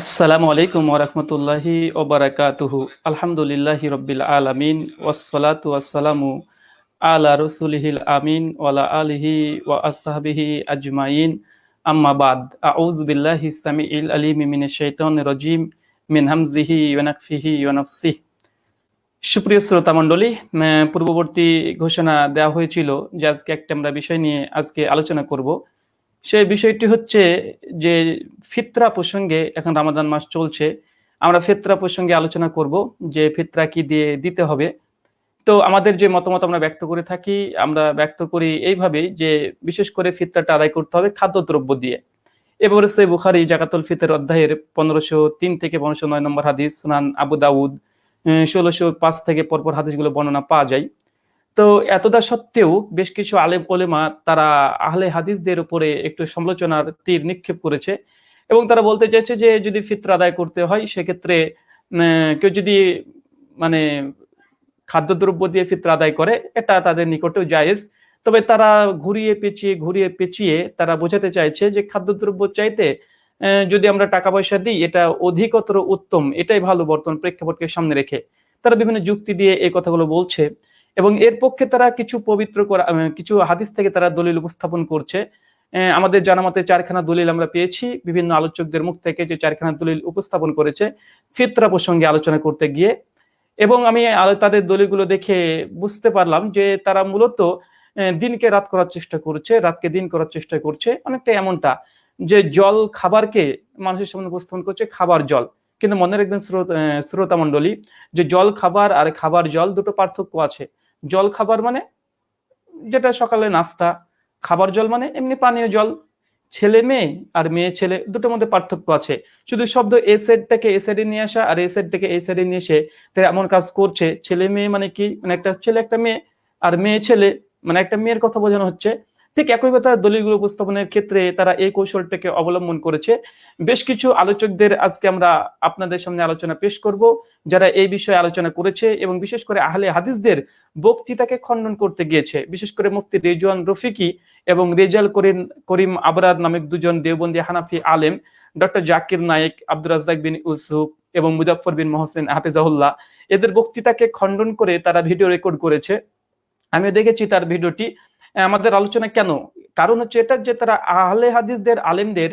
আসসালামু আলাইকুম ওরহমতুল্লাহি ওবরাকাতুহু আলহামদুলিল্লাহি রব্বিল আলামিন ওয়াসসালাতু ওয়াসসালামু আলা রসুলিহিল আমিন ওয়ালা আলিহি ওয়া আসহাবিহি আজমাইন। আম্মা বাদ। আউযু বিল্লাহি সামিউল আলিম মিনাশ শাইতানির রাজিম মিন হামজিহি ওয়া নাফসিহি ওয়া নাফসিহি। সুপ্রিয় শ্রোতা মণ্ডলী পূর্ববর্তী ঘোষণা দেওয়া হয়েছিল যে আজকে একটা আমরা বিষয় নিয়ে আজকে আলোচনা করব। সেই বিষয়টি হচ্ছে যে ফিতরা প্রসঙ্গে এখন রামাদান মাস চলছে। আমরা ফিতরা প্রসঙ্গে আলোচনা করব যে ফিতরা কি দিয়ে দিতে হবে। তো আমাদের যে মতামত আমরা ব্যক্ত করে থাকি, আমরা ব্যক্ত করি এইভাবে যে বিশেষ করে ফিতরাটা আদায় করতে হবে খাদ্যদ্রব্য দিয়ে। এবার সে বুখারি জাকাতুল ফিতের অধ্যায়ের পনেরোশো তিন থেকে পনেরোশো নয় নম্বর হাদিস, সুনান আবু দাউদ ষোলোশো পাঁচ থেকে পরপর হাদিসগুলো বর্ণনা পাওয়া যায়। তো এতদা সত্ত্বেও বেশ কিছু আলেম ওলেমা তারা আহলে হাদিসদের উপরে একটু সমালোচনার তীর নিক্ষেপ করেছে এবং তারা বলতে চাইছে যে যদি ফিতরা আদায় করতে হয়, সেক্ষেত্রে কেউ যদি মানে খাদ্যদ্রব্য দিয়ে ফিতরা আদায় করে, এটা তাদের নিকটেও জায়েজ। তবে তারা ঘুরিয়ে পেঁচিয়ে ঘুরিয়ে পেঁচিয়ে তারা বোঝাতে চাইছে যে খাদ্যদ্রব্য চাইতে যদি আমরা টাকা পয়সা দিই, এটা অধিকতর উত্তম। এটাই ভালো বর্তমান প্রেক্ষাপটকে সামনে রেখে। তারা বিভিন্ন যুক্তি দিয়ে এই কথাগুলো বলছে। এবং এর পক্ষে তারা কিছু পবিত্র করা কিছু হাদিস থেকে তারা দলিল উপস্থাপন করছে। আমাদের জানা মতে চারখানা দলিল আমরা পেয়েছি। বিভিন্ন আলোচকদের মুখ থেকে যে চারখানা দলিল উপস্থাপন করেছে, ফিতরা প্রসঙ্গে আলোচনা করতে গিয়ে। এবং আমি তাদের দলিলগুলো দেখে বুঝতে পারলাম যে তারা মূলত দিনকে রাত করার চেষ্টা করছে, রাতকে দিন করার চেষ্টা করছে। অনেকটা এমনটা যে জল খাবারকে মানুষের সামনে উপস্থাপন করছে, খাবার জল। কিন্তু মনে রাখবেন শ্রোতা মন্ডলী যে জল খাবার আর খাবার জল দুটো পার্থক্য আছে। জল খাবার মানে যেটা সকালে নাস্তা, খাবার জল মানে এমনি পানীয় জল। ছেলে মেয়ে আর মেয়ে ছেলে দুটোর মধ্যে পার্থক্য আছে। শুধু শব্দ এ সাইডটাকে এ সাইডে নিয়ে আসা আর এ সাইডটাকে এ সাইডে নিয়ে এসে তারা এমন কাজ করছে। ছেলে মেয়ে মানে কি? মানে একটা ছেলে, একটা মেয়ে আর মেয়ে ছেলে মানে একটা মেয়ের কথা বোঝানো হচ্ছে। ঠিক একই কথা দলিলগুলো উপস্থাপনের ক্ষেত্রে তারা এই কৌশলটাকে অবলম্বন করেছে। বেশ কিছু আলোচকদের আজকে আমরা আপনাদের সামনে আলোচনা পেশ করব, যারা এই বিষয়ে আলোচনা করেছে এবং বিশেষ করে আহলে হাদিসদের বক্তৃতাকে খণ্ডন করতে গিয়েছে। বিশেষ করে মুফতি রেজওয়ান রফিকি এবং রেজাল করিম করিম আবরার নামে দুজন দেওবন্দি হানাফি আলেম, ডক্টর জাকির নায়েক, আব্দুর রাজ্জাক বিন ইউসুফ এবং মুজাফর বিন মোহসেন হাফিজাহুল্লাহ। এদের বক্তৃতাকে খণ্ডন করে তারা ভিডিও রেকর্ড করেছে। আমি দেখেছি তার ভিডিওটি। আমাদের আলোচনা কেন? কারণ হচ্ছে এটা যে তারা আহলে হাদিসদের আলেমদের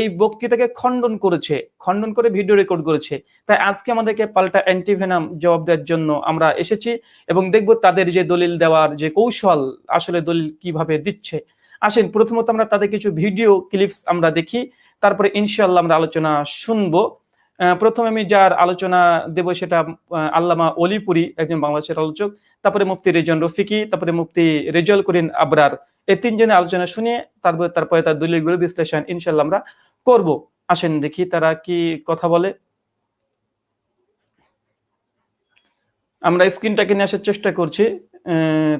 এই বক্তৃতাকে খণ্ডন করেছে, খণ্ডন করে ভিডিও রেকর্ড করেছে। তাই আজকে আমাদেরকে পাল্টা অ্যান্টিভেনাম জবাব দেওয়ার জন্য আমরা এসেছি এবং দেখব তাদের যে দলিল দেওয়ার যে কৌশল, আসলে দলিল কীভাবে দিচ্ছে। আসেন, প্রথমত আমরা তাদের কিছু ভিডিও ক্লিপস আমরা দেখি, তারপরে ইনশাল্লাহ আমরা আলোচনা শুনব। প্রথমে আমি যার আলোচনা দেব সেটা আল্লামা অলিপুরি, একজন বাংলাদেশের আলোচক। তারপরে মুফতি রেজন রফিকি, তারপরে মুফতি রেজল করিন আবরার। এই তিনজনের আলোচনা শুনিয়ে তারপরে তারপরে তার দলিলগুলো বিশ্লেষণ ইনশাল্লাহ আমরা করব। আসেন দেখি তারা কি কথা বলে। আমরা স্ক্রিনটাকে নিয়ে আসার চেষ্টা করছি।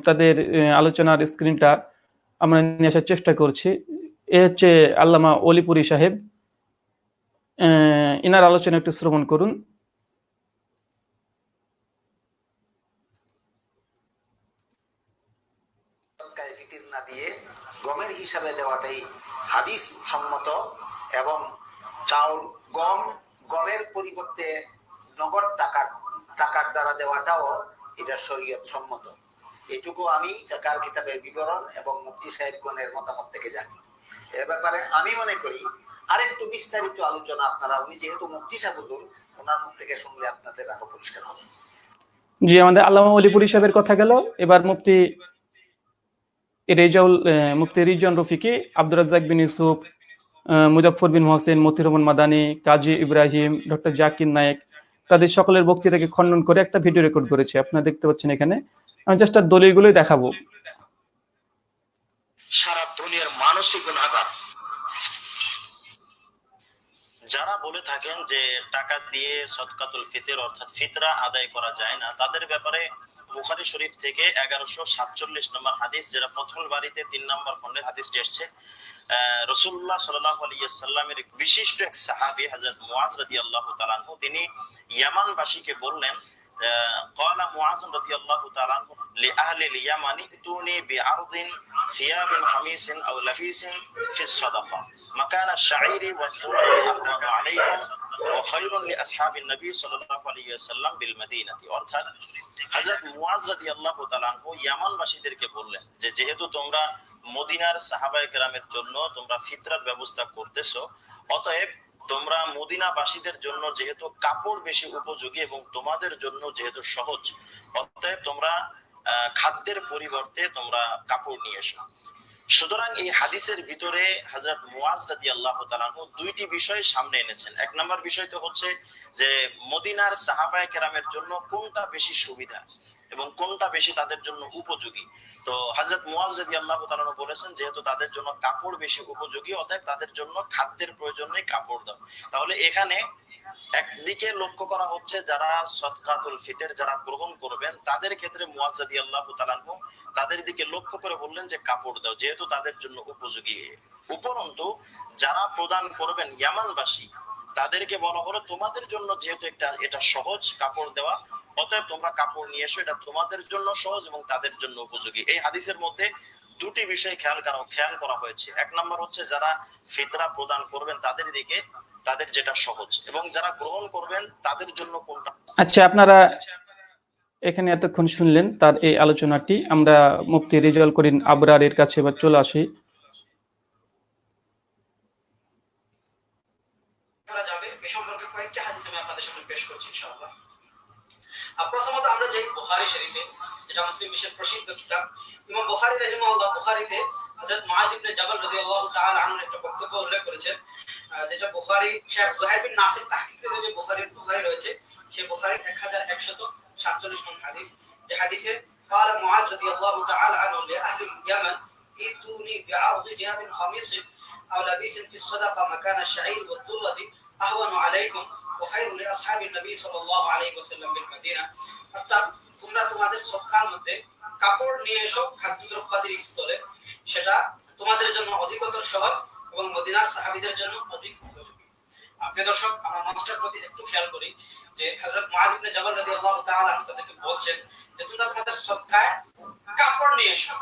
তাদের আলোচনার স্ক্রিনটা আমরা নিয়ে আসার চেষ্টা করছি। এ হচ্ছে আল্লামা অলিপুরি সাহেব। ইনার আলোচনা একটু শ্রবণ করুন না দিয়ে গমের হিসাবে দেওয়াটাই হাদিস সম্মত এবং চাউল গম, গমের পরিবর্তে নগদ টাকার টাকার দ্বারা দেওয়াটাও এটা শরীয়ত সম্মত। এটুকু আমি ফেকার কিতাবের বিবরণ এবং মুফতি সাহেবগণের মতামত থেকে জানি। এ ব্যাপারে আমি মনে করি আরেকটু বিস্তারিত আলোচনা আপনারা, উনি যেহেতু মুফতি সাহেবুল ওনার মুখ থেকে শুনলে আপনাদের আরও পরিষ্কার হবে। জি, আমাদের আল্লামা অলিপুরি সাহেবের কথা গেল। এবার মুফতি রেজাউল মুফতি রিজন রফিকি, আব্দুর রাজ্জাক বিন ইউসুফ মুজাফর বিন হোসেন মতির রহমান মাদানি, কাজী ইব্রাহিম, ডক্টর জাকির নায়েক, তাদের সকলের বক্তৃতাকে খণ্ডন করে একটা ভিডিও রেকর্ড করেছে। আপনারা দেখতে পাচ্ছেন এখানে। আমি জাস্ট দলিলগুলোই দেখাবো। সারা দুনিয়ার মানসিক গুণাগার। যারা বলে থাকেন যে টাকা দিয়ে সদকাতুল ফিতর অর্থাৎ ফিতরা আদায় করা যায় না, তাদের ব্যাপারে বুখারি শরীফ থেকে এগারোশো সাতচল্লিশ নম্বর হাদিস যেটা ফথল বাড়িতে তিন নম্বর খন্ডে হাদিসটি এসছে রসুল্লাহ সাল্লাহ আলিয়াল্লামের বিশিষ্ট এক সাহাবি হাজরত মুআজ রাদিয়াল্লাহু তাআলা তিনি ইয়ামানবাসীকে বললেন قال معاذ رضي الله تعالى عنه لأهل اليمن ائتوني بعرض ثياب خميس أو لبيس في الصدقة مكان الشعير والذرة أهون عليكم যেহেতু তোমরা মদিনার জন্য তোমরা ফিতরার ব্যবস্থা করতেছ, অতএব তোমরা মদিনাবাসীদের জন্য যেহেতু কাপড় বেশি উপযোগী এবং তোমাদের জন্য যেহেতু সহজ, অতএব তোমরা খাদ্যের পরিবর্তে তোমরা কাপড় নিয়ে এসো। সুতরাং এই হাদিসের ভিতরে হাজরত মুয়াজ আনহু দুইটি বিষয় সামনে এনেছেন। এক নম্বর বিষয় তো হচ্ছে যে মদিনার সাহাবায়ে কেরামের জন্য কোনটা বেশি সুবিধা? এবং কোনটা বেশি তাদের জন্য উপযোগী? তো হযরত মুয়াজ রাদিয়াল্লাহু তাআলা বলেছেন, যেহেতু তাদের জন্য কাপড় বেশি উপযোগী, অতএব তাদের জন্য খাদ্যের প্রয়োজন নেই কাপড় দাও। তাহলে এখানে একদিকে লক্ষ্য করা হচ্ছে যারা সদকাতুল ফিতর যারা গ্রহণ করবেন, তাদের ক্ষেত্রে মুয়াজ রাদিয়াল্লাহু তাআলা তাদের দিকে লক্ষ্য করে বললেন যে কাপড় দাও, যেহেতু তাদের জন্য উপযোগী। উপরন্তু যারা প্রদান করবেন ইয়ামানবাসী তাদেরকে বলা হলো, তোমাদের জন্য যেহেতু একটা, এটা সহজ কাপড় দেওয়া, অতএব তোমরা কাপড় নিয়ে এসো, এটা তোমাদের জন্য সহজ এবং তাদের জন্য উপযোগী। এই হাদিসের মধ্যে দুটি বিষয় খেয়াল করা খেয়াল করা হয়েছে। এক নম্বর হচ্ছে, যারা ফিতরা প্রদান করবেন তাদের দিকে, তাদের যেটা সহজ। এবং যারা গ্রহণ করবেন তাদের জন্য কোনটা? আচ্ছা আপনারা এখানে এতক্ষণ শুনলেন তার এই আলোচনাটি। আমরা মুফতি রিজাল করিন আবরারের কাছে এবার চলে আসি করা যাবে এ সম্পর্কে কয়েকটি হাদিস আমি আপনাদের সামনে পেশ করছি ইনশাআল্লাহ আর প্রথমত আমরা যাই বুখারী শরীফে যেটা মুসলিম বিশ্বের প্রসিদ্ধ কিতাব ইমাম বুখারী রাহিমাহুল্লাহ বুখারীতে হযরত মুআজ ইবনে জাবাল রাদিয়াল্লাহু তাআলা আনহুর একটা বক্তব্য উল্লেখ করেছেন আহ, যেটা বুখারী শেখ জুহাইর বিন নাসির তাহকিকে যে বুখারীর বুখারী রয়েছে সেই বুখারীর 1147 নং হাদিস যে হাদিসে قال معاذ رضي الله تعالى عنه لأهل اليمن ائتوني بعرض ثياب خميس أو لبيس في الصدقة مكان الشعير والذرة أهون عليكم وخير لأصحاب النبي صلى الله عليه وسلم بالمدينة অর্থাৎ তোমরা তোমাদের সৎকার মধ্যে কাপড় নিয়ে এসো খাদ্যদ্রব্যাদির স্থলে। সেটা তোমাদের জন্য অধিকতর সহজ এবং মদিনার সাহাবীদের জন্য অধিক উপযোগী। আপনি দর্শক, আমরা প্রতি একটু খেয়াল করি যে তাদেরকে বলছেন যে, তোমরা তোমাদের কাপড় নিয়ে এসো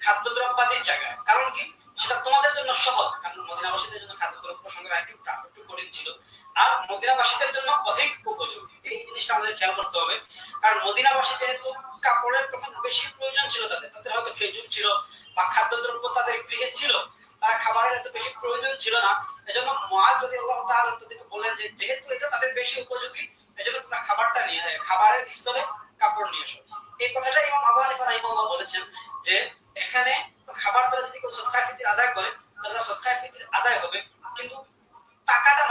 খাদ্যদ্রব্যাদির জায়গায়। কারণ কি? সেটা তোমাদের জন্য সহজ। কারণ মদিনাবাসীদের জন্য খাদ্যদ্রব্য সংগ্রহ একটু একটু কঠিন ছিল। আর মদিনাবাসীদের জন্য অধিক উপযোগী। এই জিনিসটা আমাদের খেয়াল করতে হবে। কারণ মদিনাবাসী যেহেতু কাপড়ের তখন বেশি প্রয়োজন ছিল তাদের তাদের হয়তো খেজুর ছিল বা খাদ্যদ্রব্য তাদের গৃহে ছিল, তারা খাবারের এত বেশি প্রয়োজন ছিল না। এজন্য মহাজ যদি আল্লাহ তাআলা তাদেরকে বললেন যে, যেহেতু এটা তাদের বেশি উপযোগী, এজন্য তোমরা খাবারটা নিয়ে খাবারের স্থলে কাপড় নিয়ে এসো। এই কথাটা ইমাম আবু হানিফা রাহিমাহুল্লাহ বলেছেন যে, এখানে খাবার দ্বারা যদি কেউ সদকায়ে ফিতর আদায় করে, তাহলে তার সদকায়ে আদায় হবে।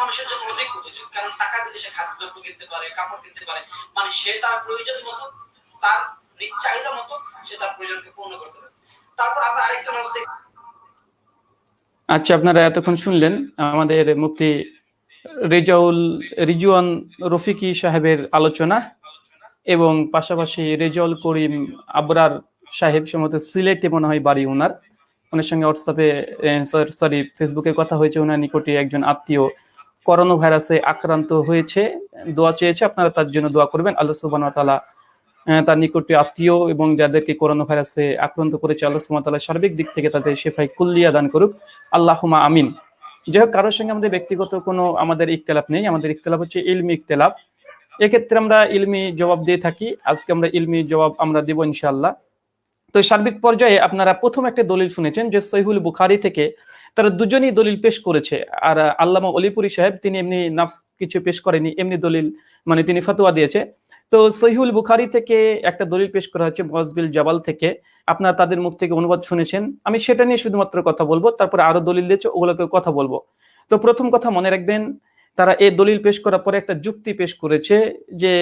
মানুষের জন্য অধিক উপযোগী, কারণ টাকা দিলে সে খাদ্যদ্রব্য কিনতে পারে, কাপড় কিনতে পারে। মানে সে তার প্রয়োজন মতো, তার চাহিদা মতো সে তার প্রয়োজনকে পূর্ণ করতে পারে। তারপর আমরা আরেকটা মাস দেখি। আচ্ছা আপনারা এতক্ষণ শুনলেন আমাদের মুফতি রেজাউল, রিজওয়ান রফিকি সাহেবের আলোচনা এবং পাশাপাশি রেজাউল করিম আবরার সাহেব সম্ভবত সিলেটে মনে হয় বাড়ি ওনার। ওনার সঙ্গে হোয়াটসঅ্যাপে সরি ফেসবুকে কথা হয়েছে। ওনার নিকটে একজন আত্মীয় করোনা ভাইরাসে আক্রান্ত হয়েছে, দোয়া চেয়েছে, আপনারা তার জন্য দোয়া করবেন। আল্লাহ ওয়া তার নিকটে আত্মীয় এবং যাদেরকে করোনা ভাইরাসে আক্রান্ত করেছে, আল্লাহ সুবহানাহু সার্বিক দিক থেকে তাদের শেফাই কুল্লিয়া দান করুক। আল্লাহুমা আমিন। যাই হোক, কারোর সঙ্গে আমাদের ব্যক্তিগত কোনো আমাদের ইখতলাফ নেই। আমাদের ইখতলাফ হচ্ছে ইলমি ইখতলাফ। এক্ষেত্রে আমরা ইলমি জবাব দিয়ে থাকি। আজকে আমরা ইলমি জবাব আমরা দেব ইনশাআল্লাহ। তো সার্বিক পর্যায়ে আপনারা প্রথম একটা দলিল শুনেছেন যে সহিহুল বুখারি থেকে তারা দুজনই দলিল পেশ করেছে। আর আল্লামা অলিপুরি সাহেব, তিনি এমনি নাফস কিছু পেশ করেনি এমনি দলিল মানে তিনি ফতোয়া দিয়েছে। তো সহিহুল বুখারি থেকে একটা দলিল পেশ করা হচ্ছে মজবিল জাবাল থেকে। আপনারা তাদের মুখ থেকে অনুবাদ শুনেছেন। আমি সেটা নিয়ে শুধুমাত্র কথা বলব, তারপরে আরও দলিল দিয়েছে, ওগুলোকে কথা বলব। তো প্রথম কথা মনে রাখবেন, তারা এই দলিল পেশ করার পরে একটা যুক্তি পেশ করেছে যে,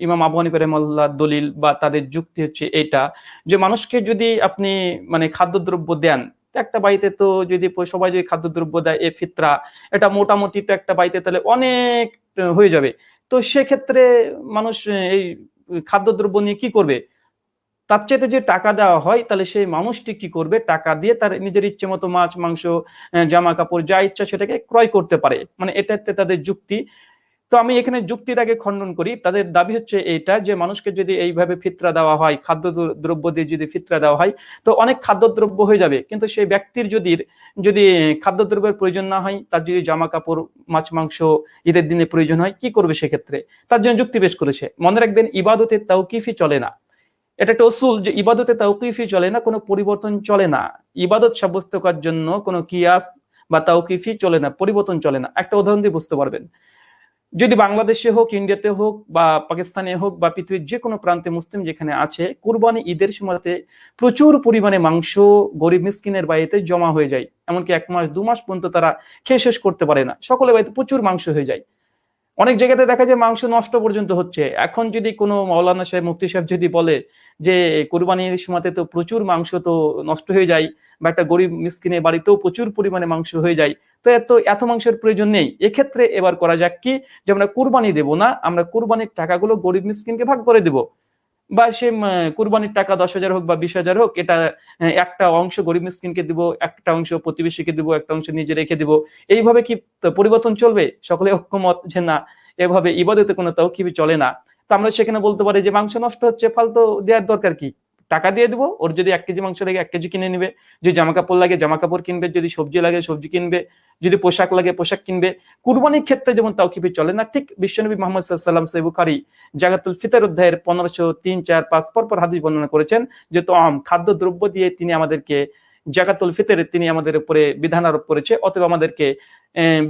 ইমাম আবু হানিফা রহমাল্লাহ দলিল বা তাদের যুক্তি হচ্ছে এটা যে মানুষকে যদি আপনি মানে খাদ্যদ্রব্য দেন একটা বাড়িতে তো যদি সবাই যদি খাদ্যদ্রব্য দেয়, এ ফিতরা, এটা মোটামুটি তো একটা বাড়িতে তাহলে অনেক হয়ে যাবে। তো সেক্ষেত্রে মানুষ এই খাদ্যদ্রব্য নিয়ে কি করবে? তার চাইতে যে টাকা দেওয়া হয়, তাহলে সেই মানুষটি কি করবে? টাকা দিয়ে তার নিজের ইচ্ছে মতো মাছ, মাংস জামা কাপড়, যা ইচ্ছা সেটাকে ক্রয় করতে পারে। মানে এটাতে তাদের যুক্তি। তো আমি এখানে যুক্তিটাকে খণ্ডন করি। তাদের দাবি হচ্ছে এইটা যে মানুষকে যদি এইভাবে ফিতরা দেওয়া হয় খাদ্য দ্রব্য দিয়ে যদি ফিতরা দেওয়া হয়, তো অনেক খাদ্যদ্রব্য হয়ে যাবে। কিন্তু সেই ব্যক্তির যদি যদি খাদ্যদ্রব্যের প্রয়োজন না হয়, তার যদি জামা কাপড় মাছ, মাংস ঈদের দিনে প্রয়োজন হয়, কি করবে সেক্ষেত্রে? তার জন্য যুক্তি পেশ করেছে। মনে রাখবেন, ইবাদতের তাওকিফি চলে না। এটা একটা অসুল যে ইবাদতে তাওকিফি চলে না, কোনো পরিবর্তন চলে না। ইবাদত সাব্যস্ত করার জন্য কোনো কিয়াস বা তাওকিফি চলে না, পরিবর্তন চলে না। একটা উদাহরণ দিয়ে বুঝতে পারবেন। যদি বাংলাদেশে হোক, ইন্ডিয়াতে হোক বা পাকিস্তানে হোক বা পৃথিবীর যে কোনো প্রান্তে মুসলিম যেখানে আছে, কুরবানি ঈদের সময়তে প্রচুর পরিমাণে মাংস গরিব মিসকিনের বাড়িতে জমা হয়ে যায়। এমনকি এক মাস, দু মাস পর্যন্ত তারা খেয়ে শেষ করতে পারে না। সকলের বাড়িতে প্রচুর মাংস হয়ে যায়। অনেক জায়গাতে দেখা যায় মাংস নষ্ট পর্যন্ত হচ্ছে। এখন যদি কোনো মৌলানা সাহেব, মুফতি সাহেব যদি বলে যে কোরবানির সময়তে তো প্রচুর মাংস তো নষ্ট হয়ে যায়, বা একটা গরিব মিসকিনের বাড়িতেও প্রচুর পরিমাণে মাংস হয়ে যায়, তো এত এত মাংসের প্রয়োজন নেই। এক্ষেত্রে এবার করা যাক কি, যে আমরা কুরবানি দেব না, আমরা কুরবানির টাকাগুলো গরিব মিসকিনকে ভাগ করে দেব। বা সে কুরবানির টাকা দশ হাজার হোক বা বিশ হাজার হোক, এটা একটা অংশ গরিব মিসকিনকে দিব, একটা অংশ প্রতিবেশীকে দিব, একটা অংশ নিজে রেখে দিব। এইভাবে কি পরিবর্তন চলবে? সকলে ঐক্যমত যে না, এভাবে ইবাদতে কোনো তাও কি চলে না। তো আমরা সেখানে বলতে পারি যে মাংস নষ্ট হচ্ছে, ফালতু দেওয়ার দরকার কি? টাকা দিয়ে দিব, ওর যদি এক কেজি মাংস লাগে, এক কেজি কিনে নিবে। যদি জামা কাপড় লাগে জামা কাপড় কিনবে, যদি সবজি লাগে, সবজি কিনবে, যদি পোশাক লাগে, পোশাক কিনবে। কুরবানির ক্ষেত্রে যেমন তাও তাওকিফি চলে না, ঠিক বিশ্বনবী মোহাম্মদ সাল্লাম সাইবুখারি জাগাতুল ফিতর অধ্যায়ের পনেরোশো তিন, চার, পাঁচ পরপর হাদিস বর্ণনা করেছেন যে তো আম খাদ্য দ্রব্য দিয়ে তিনি আমাদেরকে, জাকাতুল ফিতরে তিনি আমাদের উপরে বিধান আরোপ করেছে। অতএব আমাদেরকে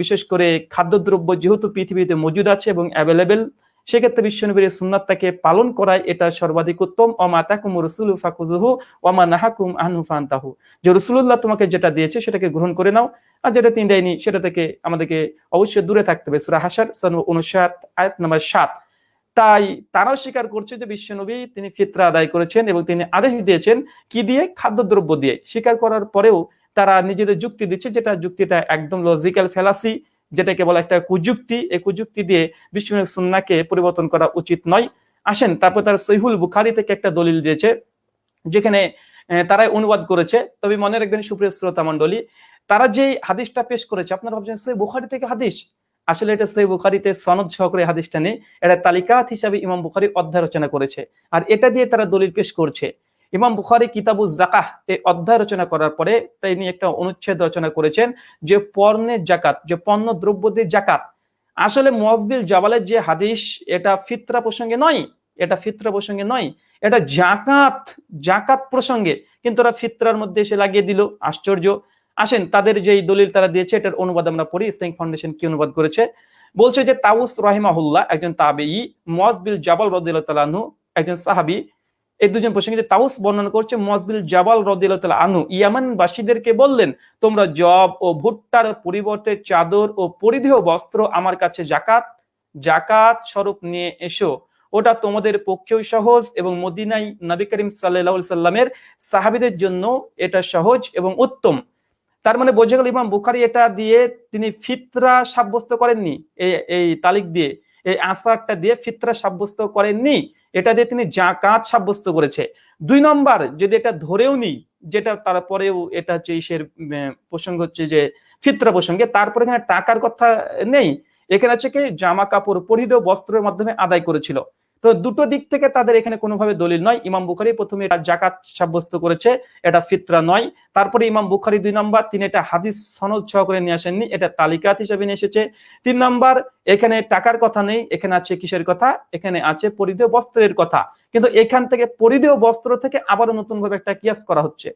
বিশেষ করে খাদ্যদ্রব্য যেহেতু পৃথিবীতে মজুদ আছে এবং অ্যাভেলেবেল সেক্ষেত্রে বিশ্বনবীর সুন্নাতটাকে পালন করাই এটা সর্বাধিক উত্তম। অমা তাকুম রসুল ফাকুজুহু ওমা নাহাকুম আনহু যে রসুল্লাহ তোমাকে যেটা দিয়েছে সেটাকে গ্রহণ করে নাও, আর যেটা তিনি দেয়নি সেটা থেকে আমাদেরকে অবশ্যই দূরে থাকতে হবে। সুরা হাসার সন উনষাট, আয়াত নাম্বার সাত। তাই তারাও স্বীকার করছে যে বিশ্বনবী তিনি ফিতরা আদায় করেছেন এবং তিনি আদেশ দিয়েছেন কি দিয়ে? খাদ্যদ্রব্য দিয়ে। স্বীকার করার পরেও তারা নিজেদের যুক্তি দিচ্ছে যেটা যুক্তিটা একদম লজিক্যাল ফেলাসি যেটাকে বলা একটা কুযুক্তি, এই কুযুক্তি দিয়ে বিশ্বনবী সুন্নাকে পরিবর্তন করা উচিত নয়। আসেন, তারপর তার সহিহুল বুখারি থেকে একটা দলিল দিয়েছে, যেখানে তারাই অনুবাদ করেছে। তবে মনে রাখবেন, সুপ্রিয় শ্রোতা মন্ডলী তারা যে হাদিসটা পেশ করেছে, আপনারা ভাবছেন সই বুখারি থেকে হাদিস? আসলে এটা সই বুখারিতে সনদ সহকারে হাদিসটা নেই, এটা তালিকাত হিসাবে ইমাম বুখারি অধ্যায় রচনা করেছে। আর এটা দিয়ে তারা দলিল পেশ করছে। ইমাম বুখারি কিতাবু জাকাহ এই অধ্যায় রচনা করার পরে তিনি একটা অনুচ্ছেদ রচনা করেছেন যে পণ্যের জাকাত যে পণ্য দ্রব্য দিয়ে জাকাত আসলে মজবিল জাবালের যে হাদিস, এটা ফিতরা প্রসঙ্গে নয়, এটা ফিতরা প্রসঙ্গে নয়, এটা জাকাত জাকাত প্রসঙ্গে। কিন্তু ওরা ফিতরার মধ্যে এসে লাগিয়ে দিল, আশ্চর্য। আসেন, তাদের যে দলিল তারা দিয়েছে, এটার অনুবাদ আমরা পড়ি ইসলামিক ফাউন্ডেশন কি অনুবাদ করেছে? বলছে যে তাউস রহিমাহুল্লাহ, একজন তাবেই মজবিল জাবাল রদিল্লাহ একজন সাহাবি এই দুজন প্রসঙ্গে তাউস বর্ণনা করছে মজবিল জাবাল রদিল্লাহ আনু ইয়ামান বাসীদেরকে বললেন, তোমরা জব ও ভুট্টার পরিবর্তে চাদর ও পরিধেয় বস্ত্র আমার কাছে জাকাত জাকাত স্বরূপ নিয়ে এসো। ওটা তোমাদের পক্ষেও সহজ এবং মদিনাই নবী করিম সাল্লাহ সাল্লামের সাহাবিদের জন্য এটা সহজ এবং উত্তম। তার মানে বোঝা গেল ইমাম বুখারি এটা দিয়ে তিনি ফিতরা সাব্যস্ত করেননি এই তালিক দিয়ে। এই আসারটা দিয়ে ফিতরা সাব্যস্ত করেননি। এটা দিয়ে তিনি জাকাত সাব্যস্ত করেছে। দুই নম্বর, যদি এটা ধরেও নি, যেটা তারপরেও এটা হচ্ছে ইসের প্রসঙ্গ হচ্ছে যে ফিতরা প্রসঙ্গে, তারপরে এখানে টাকার কথা নেই। এখানে হচ্ছে কি জামা কাপড়, পরিধেয় বস্ত্রের মাধ্যমে আদায় করেছিল। তো দুটো দিক থেকে তাদের এখানে কোনোভাবে দলিল নয়। ইমাম বুখারি প্রথমে এটা জাকাত সাব্যস্ত করেছে, এটা ফিতরা নয়। তারপরে ইমাম বুখারি দুই নম্বর, তিনি এটা হাদিস সনদ সহ করে নিয়ে আসেননি, এটা তালিকাত হিসেবে নিয়ে এসেছে। তিন নম্বর, এখানে টাকার কথা নেই, এখানে আছে কিসের কথা? এখানে আছে পরিধেয় বস্ত্রের কথা। কিন্তু এখান থেকে পরিধেয় বস্ত্র থেকে আবারও নতুন ভাবে একটা কিয়াস করা হচ্ছে।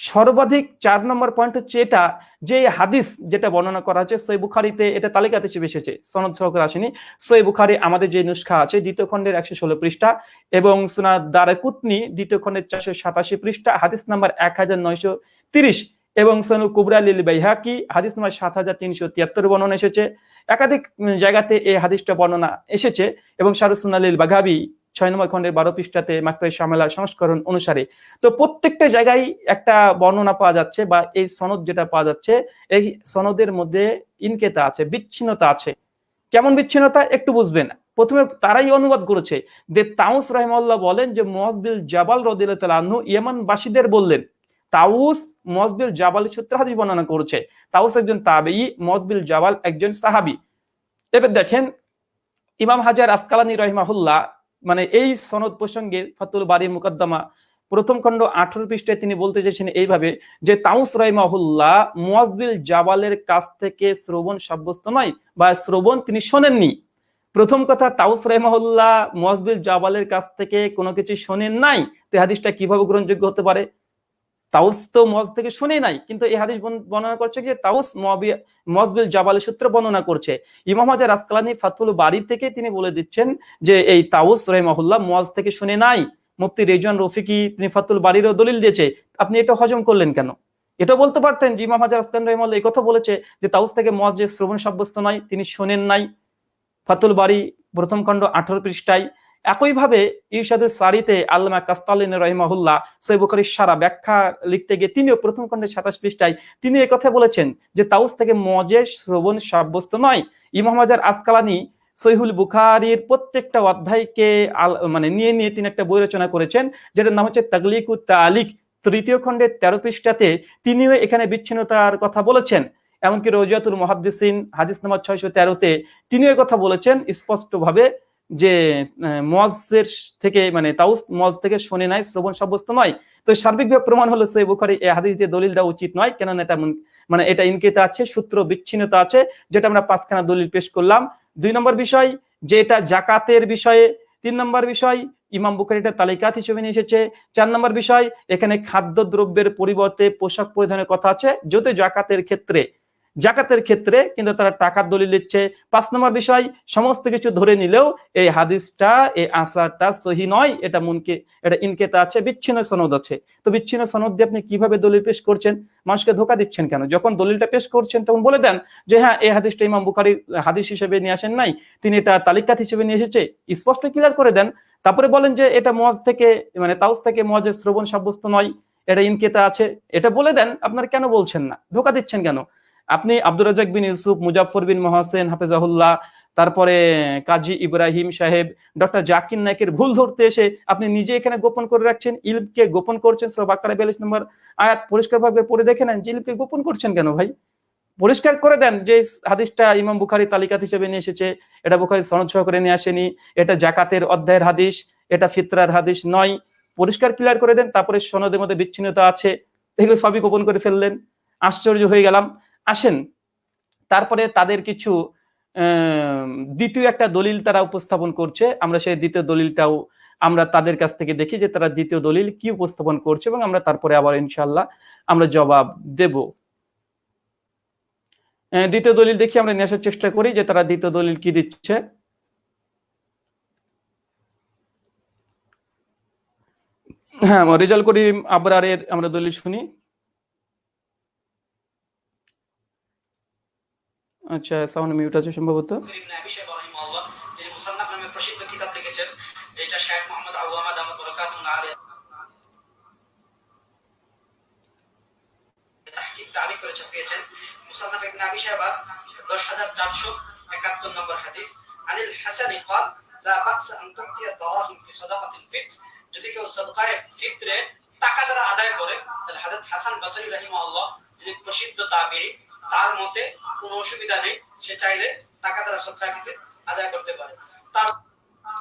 সর্বাধিক চার নম্বর পয়েন্ট হচ্ছে এটা, যে হাদিস যেটা বর্ণনা করা হচ্ছে সই বুখারিতে এটা তালিকাতে হিসেবে এসেছে, সনদ সহকারে আসেনি। সই বুখারি আমাদের যে নুস্খা আছে, দ্বিতীয় খণ্ডের একশো ষোলো পৃষ্ঠা এবং সুনা দারাকুতনি দ্বিতীয় খণ্ডের চারশো সাতাশি পৃষ্ঠা, হাদিস নাম্বার এক হাজার নয়শো তিরিশ এবং সনু কুবরা লিল বাইহাকি, হাদিস নাম্বার সাত হাজার তিনশো তিয়াত্তর বর্ণনা এসেছে। একাধিক জায়গাতে এই হাদিসটা বর্ণনা এসেছে এবং শারুসুনালিল বাঘাবি ছয় নম্বর খণ্ডের বারো পৃষ্ঠাতে মাকতাই সামেলা সংস্করণ অনুসারে। তো প্রত্যেকটা জায়গায় একটা বর্ণনা পাওয়া যাচ্ছে বা এই সনদ যেটা পাওয়া যাচ্ছে, এই সনদের মধ্যে ইনকেতা আছে, বিচ্ছিন্নতা আছে। কেমন বিচ্ছিন্নতা? একটু বুঝবেন। প্রথমে তারাই অনুবাদ করেছে যে তাউস রহমাল্লাহ বলেন যে মজবিল জাবাল রদিল্লাহ ইয়েমান বাসীদের বললেন, তাউস মজবিল জাবাল সূত্র বর্ণনা করেছে, তাউস একজন তাবেই মজবিল জাবাল একজন সাহাবি। এবার দেখেন ইমাম হাজার আসকালানি রহিমাহুল্লাহ মানে এই সনদ প্রসঙ্গে ফাতুল বাড়ি মুকদ্দমা প্রথম খণ্ড আঠারো পৃষ্ঠায় তিনি বলতে চাইছেন এইভাবে যে, তাউস রাইমাহুল্লাহ মুয়াজবিল জাবালের কাছ থেকে শ্রবণ সাব্যস্ত নয় বা শ্রবণ তিনি শোনেননি। প্রথম কথা, তাউস রাইমাহুল্লাহ মুয়াজবিল জাবালের কাছ থেকে কোনো কিছু শোনেন নাই। তে হাদিসটা কীভাবে গ্রহণযোগ্য হতে পারে? তাউস তো মজ থেকে শুনে নাই, কিন্তু এই হাদিস বর্ণনা করছে যে তাউস মজবিল জাবালের সূত্র বর্ণনা করছে। ইমাম হাজার আসকালানি ফাতুল বাড়ি থেকে তিনি বলে দিচ্ছেন যে এই তাউস রহমাহুল্লাহ মজ থেকে শুনে নাই। মুফতি রেজন রফিকি তিনি ফাতুল বাড়িরও দলিল দিয়েছে। আপনি এটা হজম করলেন কেন? এটা বলতে পারতেন যে ইমাম হাজার আসকান রহমাল্লাহ এই কথা বলেছে যে তাউস থেকে মজ যে শ্রবণ সাব্যস্ত নয়, তিনি শোনেন নাই। ফাতুল বাড়ি প্রথম খণ্ড আঠারো পৃষ্ঠায় একইভাবে ইরশাদুল সারিতে আল্লামা কাস্তালিন রহিমাহুল্লাহ সৈয় বুখারীর সারা ব্যাখ্যা লিখতে গিয়ে তিনিও প্রথম খণ্ডে সাতাশ পৃষ্ঠায় তিনি কথা বলেছেন যে তাউস থেকে মজে শ্রবণ সাব্যস্ত নয়। ইমাম হাজার আসকালানি সহিহুল বুখারির প্রত্যেকটা অধ্যায়কে আল- মানে নিয়ে নিয়ে তিনি একটা বই রচনা করেছেন, যেটার নাম হচ্ছে তাগলিকু তালিক তৃতীয় খণ্ডের তেরো পৃষ্ঠাতে তিনিও এখানে বিচ্ছিন্নতার কথা বলেছেন। এমনকি রোজিয়াতুল মহাদ্দিসিন হাদিস নাম্বার ছয়শো তেরোতে তিনিও কথা বলেছেন স্পষ্টভাবে যে মজের থেকে মানে তাউস মজ থেকে শুনে নাই, শ্রবণ সাব্যস্ত নয়। তো সার্বিকভাবে প্রমাণ হলো সেই বুখারি এই হাদিস দিয়ে দলিল দেওয়া উচিত নয়, কেননা এটা মানে এটা ইনকেতা আছে, সূত্র বিচ্ছিন্নতা আছে, যেটা আমরা পাঁচখানা দলিল পেশ করলাম। দুই নম্বর বিষয়, যে এটা জাকাতের বিষয়ে। তিন নম্বর বিষয়, ইমাম বুখারি এটা তালিকাত হিসেবে নিয়ে এসেছে। চার নম্বর বিষয়, এখানে খাদ্য দ্রব্যের পরিবর্তে পোশাক পরিধানের কথা আছে যদি জাকাতের ক্ষেত্রে জাকাতের ক্ষেত্রে কিন্তু তারা টাকার দলিল দিচ্ছে। পাঁচ নম্বর বিষয়, সমস্ত কিছু ধরে নিলেও এই হাদিসটা, এই আসারটা সহি নয়, এটা মনকে, এটা ইনকেতা আছে, বিচ্ছিন্ন সনদ আছে। তো বিচ্ছিন্ন সনদ দিয়ে আপনি কীভাবে দলিল পেশ করছেন? মানুষকে ধোকা দিচ্ছেন কেন? যখন দলিলটা পেশ করছেন, তখন বলে দেন যে হ্যাঁ এই হাদিসটা ইমাম বুখারি হাদিস হিসেবে নিয়ে আসেন নাই। তিনি এটা তালিকাত হিসেবে নিয়ে এসেছে। স্পষ্ট ক্লিয়ার করে দেন। তারপরে বলেন যে, এটা মজ থেকে মানে তাউস থেকে মজের শ্রবণ সাব্যস্ত নয়। এটা ইনকেতা আছে। এটা বলে দেন, আপনার কেন বলছেন না? ধোকা দিচ্ছেন কেন? আপনি আব্দুর রাজাক বিন ইউসুফ মুজাফর বিন মহাসেন, হাফেজাহুল্লাহ, তারপরে কাজী ইব্রাহিম সাহেব, ডক্টর জাকির নায়কের ভুল ধরতে এসে আপনি নিজে এখানে গোপন করে রাখছেন, ইলমকে গোপন করছেন সব আকারে বিয়াল্লিশ নম্বর আয়াত পরিষ্কার ভাবে পড়ে দেখে নেন যে ইলমকে গোপন করছেন কেন ভাই? পরিষ্কার করে দেন যে হাদিসটা ইমাম বুখারি তালিকাত হিসেবে নিয়ে এসেছে, এটা বুখারি সনদ সহকারে নিয়ে আসেনি, এটা জাকাতের অধ্যায়ের হাদিস, এটা ফিতরার হাদিস নয়। পরিষ্কার ক্লিয়ার করে দেন, তারপরে সনদের মধ্যে বিচ্ছিন্নতা আছে, এগুলো সবই গোপন করে ফেললেন। আশ্চর্য হয়ে গেলাম। আসেন, তারপরে তাদের কিছু দ্বিতীয় একটা দলিল তারা উপস্থাপন করছে। আমরা সেই দ্বিতীয় দলিলটাও আমরা তাদের কাছ থেকে দেখি যে তারা দ্বিতীয় দলিল কি উপস্থাপন করছে এবং আমরা তারপরে আবার ইনশাল্লাহ আমরা জবাব দেব। দ্বিতীয় দলিল দেখি, আমরা আসার চেষ্টা করি যে তারা দ্বিতীয় দলিল কি দিচ্ছে। হ্যাঁ রেজাল করিম আবরারের আমরা দলিল শুনি। আচ্ছা সাউন্ড মিউট আছে সম্ভবত ইবনে আবি শাইবা রাহিমাহুল্লাহ যিনি মুসান্নাফ নামে প্রসিদ্ধ কিতাব লিখেছেন যেটা শেখ মোহাম্মদ আওয়ামা দামাত বরকাতুহু আলাইহি তাহকিক তালিক করে ছাপিয়েছেন মুসান্নাফ ইবনে আবি শাইবা 10471 নম্বর হাদিস আনিল হাসানি قال لا بأس أن تؤتي الدراهم في صدقة الفطر যদি কেউ সদকায়ে ফিতরে টাকা দ্বারা আদায় করে তাহলে হযরত হাসান বসরি রাহিমাহুল্লাহ যিনি প্রসিদ্ধ তাবিঈ তার মতে কোনো অসুবিধা নেই। সে চাইলে টাকা দ্বারা ফিতর আদায় করতে পারে। তার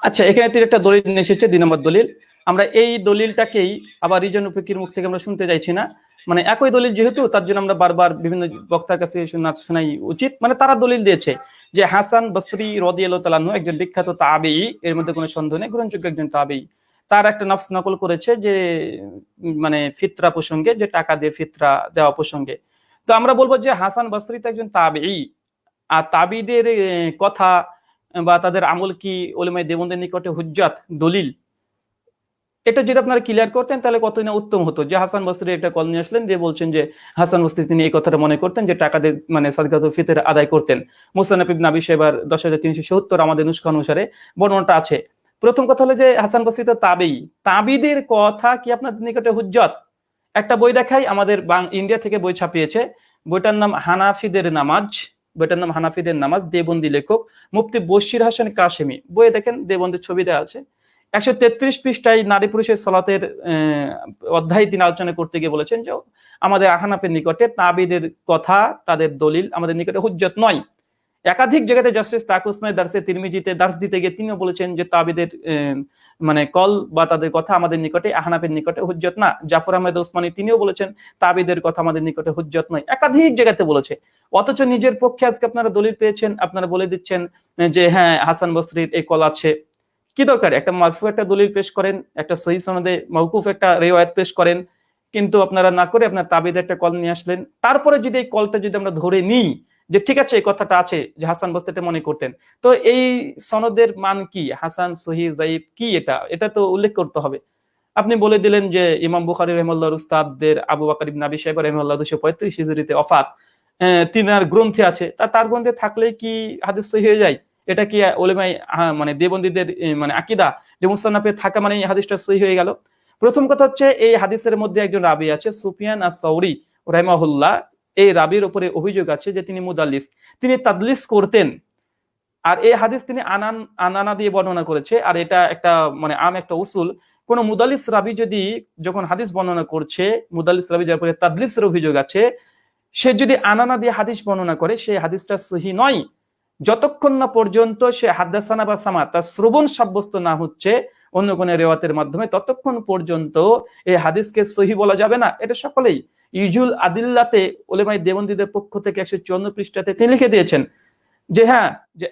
আচ্ছা এখানে তিনি একটা দলিল নিয়ে এসেছে, দুই নম্বর দলিল। আমরা এই দলিলটাকেই আবার রিজন ফিকির মুখ থেকে আমরা শুনতে চাইছি না। মানে একই দলিল যেহেতু, তার জন্য আমরা বারবার বিভিন্ন বক্তার কাছে শোনা শোনাই উচিত। মানে তারা দলিল দিয়েছে যে হাসান বসরি রদিয়াল তালানু একজন বিখ্যাত তাবেই, এর মধ্যে কোনো সন্দেহ নেই, গ্রহণযোগ্য একজন তাবেই। তার একটা নফস নকল করেছে যে মানে ফিতরা প্রসঙ্গে, যে টাকা দিয়ে ফিতরা দেওয়া প্রসঙ্গে। তো আমরা বলব যে হাসান বসরি তো একজন তাবেই আর তাবিদের কথা বা তাদের আমল কি ওলেমাই দেবন্দের নিকটে হুজ্জাত, দলিল? এটা যদি আপনারা ক্লিয়ার করতেন, তাহলে কতই না উত্তম হতো? যে হাসান বসরি একটা কল নিয়ে আসলেন, যে বলছেন যে হাসান বসরি তিনি এই কথাটা মনে করতেন, যে টাকা দিয়ে মানে সাদকাতুল ফিতর আদায় করতেন। মুসানাফ ইবনে আবি সাহেবার দশ হাজার তিনশো সত্তর আমাদের নুস্খা অনুসারে বর্ণনাটা আছে। প্রথম কথা হলো যে হাসান বসরি তো তাবেই তাবিদের কথা কি আপনাদের নিকটে হুজ্জত? একটা বই দেখাই, আমাদের ইন্ডিয়া থেকে বই ছাপিয়েছে। বইটার নাম হানাফিদের নামাজ। বইটার নাম হানাফিদের নামাজ, দেবন্দি লেখক মুফতি বশির হাসান কাশেমি। বইয়ে দেখেন, দেবন্দির ছবি দেওয়া আছে। একশো তেত্রিশ পৃষ্ঠায় নারী পুরুষের সলাতের অধ্যায় তিনি আলোচনা করতে গিয়ে বলেছেন যে, আমাদের আহানাপের নিকটে তাবিদের কথা, তাদের দলিল আমাদের নিকটে হুজ্জত নয়। একাধিক জায়গাতে জাস্টিস তাকুসমাই দার্সে তিরমিজিতে দার্স দিতে গিয়ে তিনিও বলেছেন যে তাবিদের মানে কল বা তাদের কথা আমাদের নিকটে, আহনাফের নিকটে হুজ্জত না। জাফর আহমেদ ওসমানী তিনিও বলেছেন, তাবিদের কথা আমাদের নিকটে হুজ্জত নয়। একাধিক জায়গাতে বলেছে। অথচ নিজের পক্ষে আজকে আপনারা দলিল পেয়েছেন, আপনারা বলে দিচ্ছেন যে হ্যাঁ হাসান বসরির এই কল আছে। কি দরকার? একটা মারফু একটা দলিল পেশ করেন, একটা সহি সনদে মৌকুফ একটা রেওয়ায়ত পেশ করেন। কিন্তু আপনারা না করে আপনার তাবিদের একটা কল নিয়ে আসলেন। তারপরে যদি এই কলটা যদি আমরা ধরে নিই যে ঠিক আছে, এই কথাটা আছে যে হাসান বস্তি এটা মনে করতেন। তো এই সনদের মান কি? হাসান, সহি জাইব কি এটা? এটা তো উল্লেখ করতে হবে। আপনি বলে দিলেন যে ইমাম বুখারি রহমাল্লাহ উস্তাদদের আবু বাকার আবি সাহেব রহমাল্লাহ দুশো পঁয়ত্রিশ হিজরিতে অফাত তিনার গ্রন্থে আছে। তা তার গ্রন্থে থাকলে কি হাদিস সহি হয়ে যায়? এটা কি ওলেমাই মানে দেবন্দীদের মানে আকিদা যে মুস্তানাফে থাকা মানে এই হাদিসটা সহি হয়ে গেল? প্রথম কথা হচ্ছে এই হাদিসের মধ্যে একজন রাবি আছে, সুফিয়ান আর সৌরি রহমাহুল্লাহ। এই রাবির উপরে অভিযোগ আছে যে তিনি মুদাল্লিস। তিনি তাদলিস করতেন। আর এই হাদিস তিনি আনান, আনানা দিয়ে বর্ণনা করেছে। আর এটা একটা মানে আম একটা উসুল। কোন মুদালিস রাবি যদি যখন হাদিস বর্ণনা করছে মুদালিস রাবি যার উপরে তাদলিসের অভিযোগ আছে, সে যদি আনানা দিয়ে হাদিস বর্ণনা করে সেই হাদিসটা সহি নয়। যতক্ষণ না পর্যন্ত সে হাদাসানা বা সামা, তার শ্রবণ সাব্যস্ত না হচ্ছে, অন্য কোনো রেওয়াতের মাধ্যমে, ততক্ষণ পর্যন্ত এই হাদিসকে সহি বলা যাবে না। এটা সকলেই। ইজুল আদিল্লাতে ওলেমাই দেবন্দীদের পক্ষ থেকে একশো চুয়ান্ন পৃষ্ঠাতে তিনি লিখে দিয়েছেন যে হ্যাঁ যে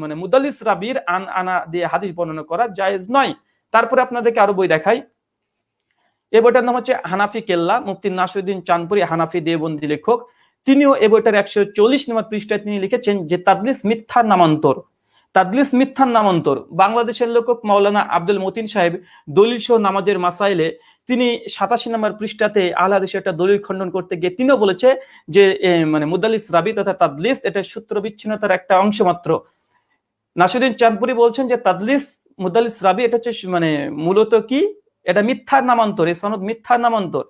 মানে মুদাল্লিস রাবির আন আনা দিয়ে হাদিস বর্ণনা করা জায়েজ নয়। তারপরে আপনাদেরকে আরও বই দেখাই। এই বইটার নাম হচ্ছে হানাফি কেল্লা, মুফতি নাসুদ্দিন চাঁদপুরি হানাফি দেবন্দী লেখক। তিনিও এই বইটার একশো চল্লিশ নম্বর পৃষ্ঠায় তিনি লিখেছেন যে, তাদলিস মিথ্যার নামান্তর। তাদলিস মিথ্যার নামান্তর। বাংলাদেশের লেখক মাওলানা আব্দুল মতিন সাহেব দলিল সহ নামাজের মাসাইলে তিনি সাতাশি নম্বর পৃষ্ঠাতে আহলাদেশে একটা দলিল খণ্ডন করতে গিয়ে তিনিও বলেছে যে মানে মুদালিস রাবি তথা তাদলিস এটা সূত্র বিচ্ছিন্নতার একটা অংশ মাত্র। নাসিরুদ্দিন চাঁদপুরি বলছেন যে, তাদলিস মুদালিস রাবি এটা হচ্ছে মানে মূলত কি? এটা মিথ্যার নামান্তর এই সনদ মিথ্যার নামান্তর।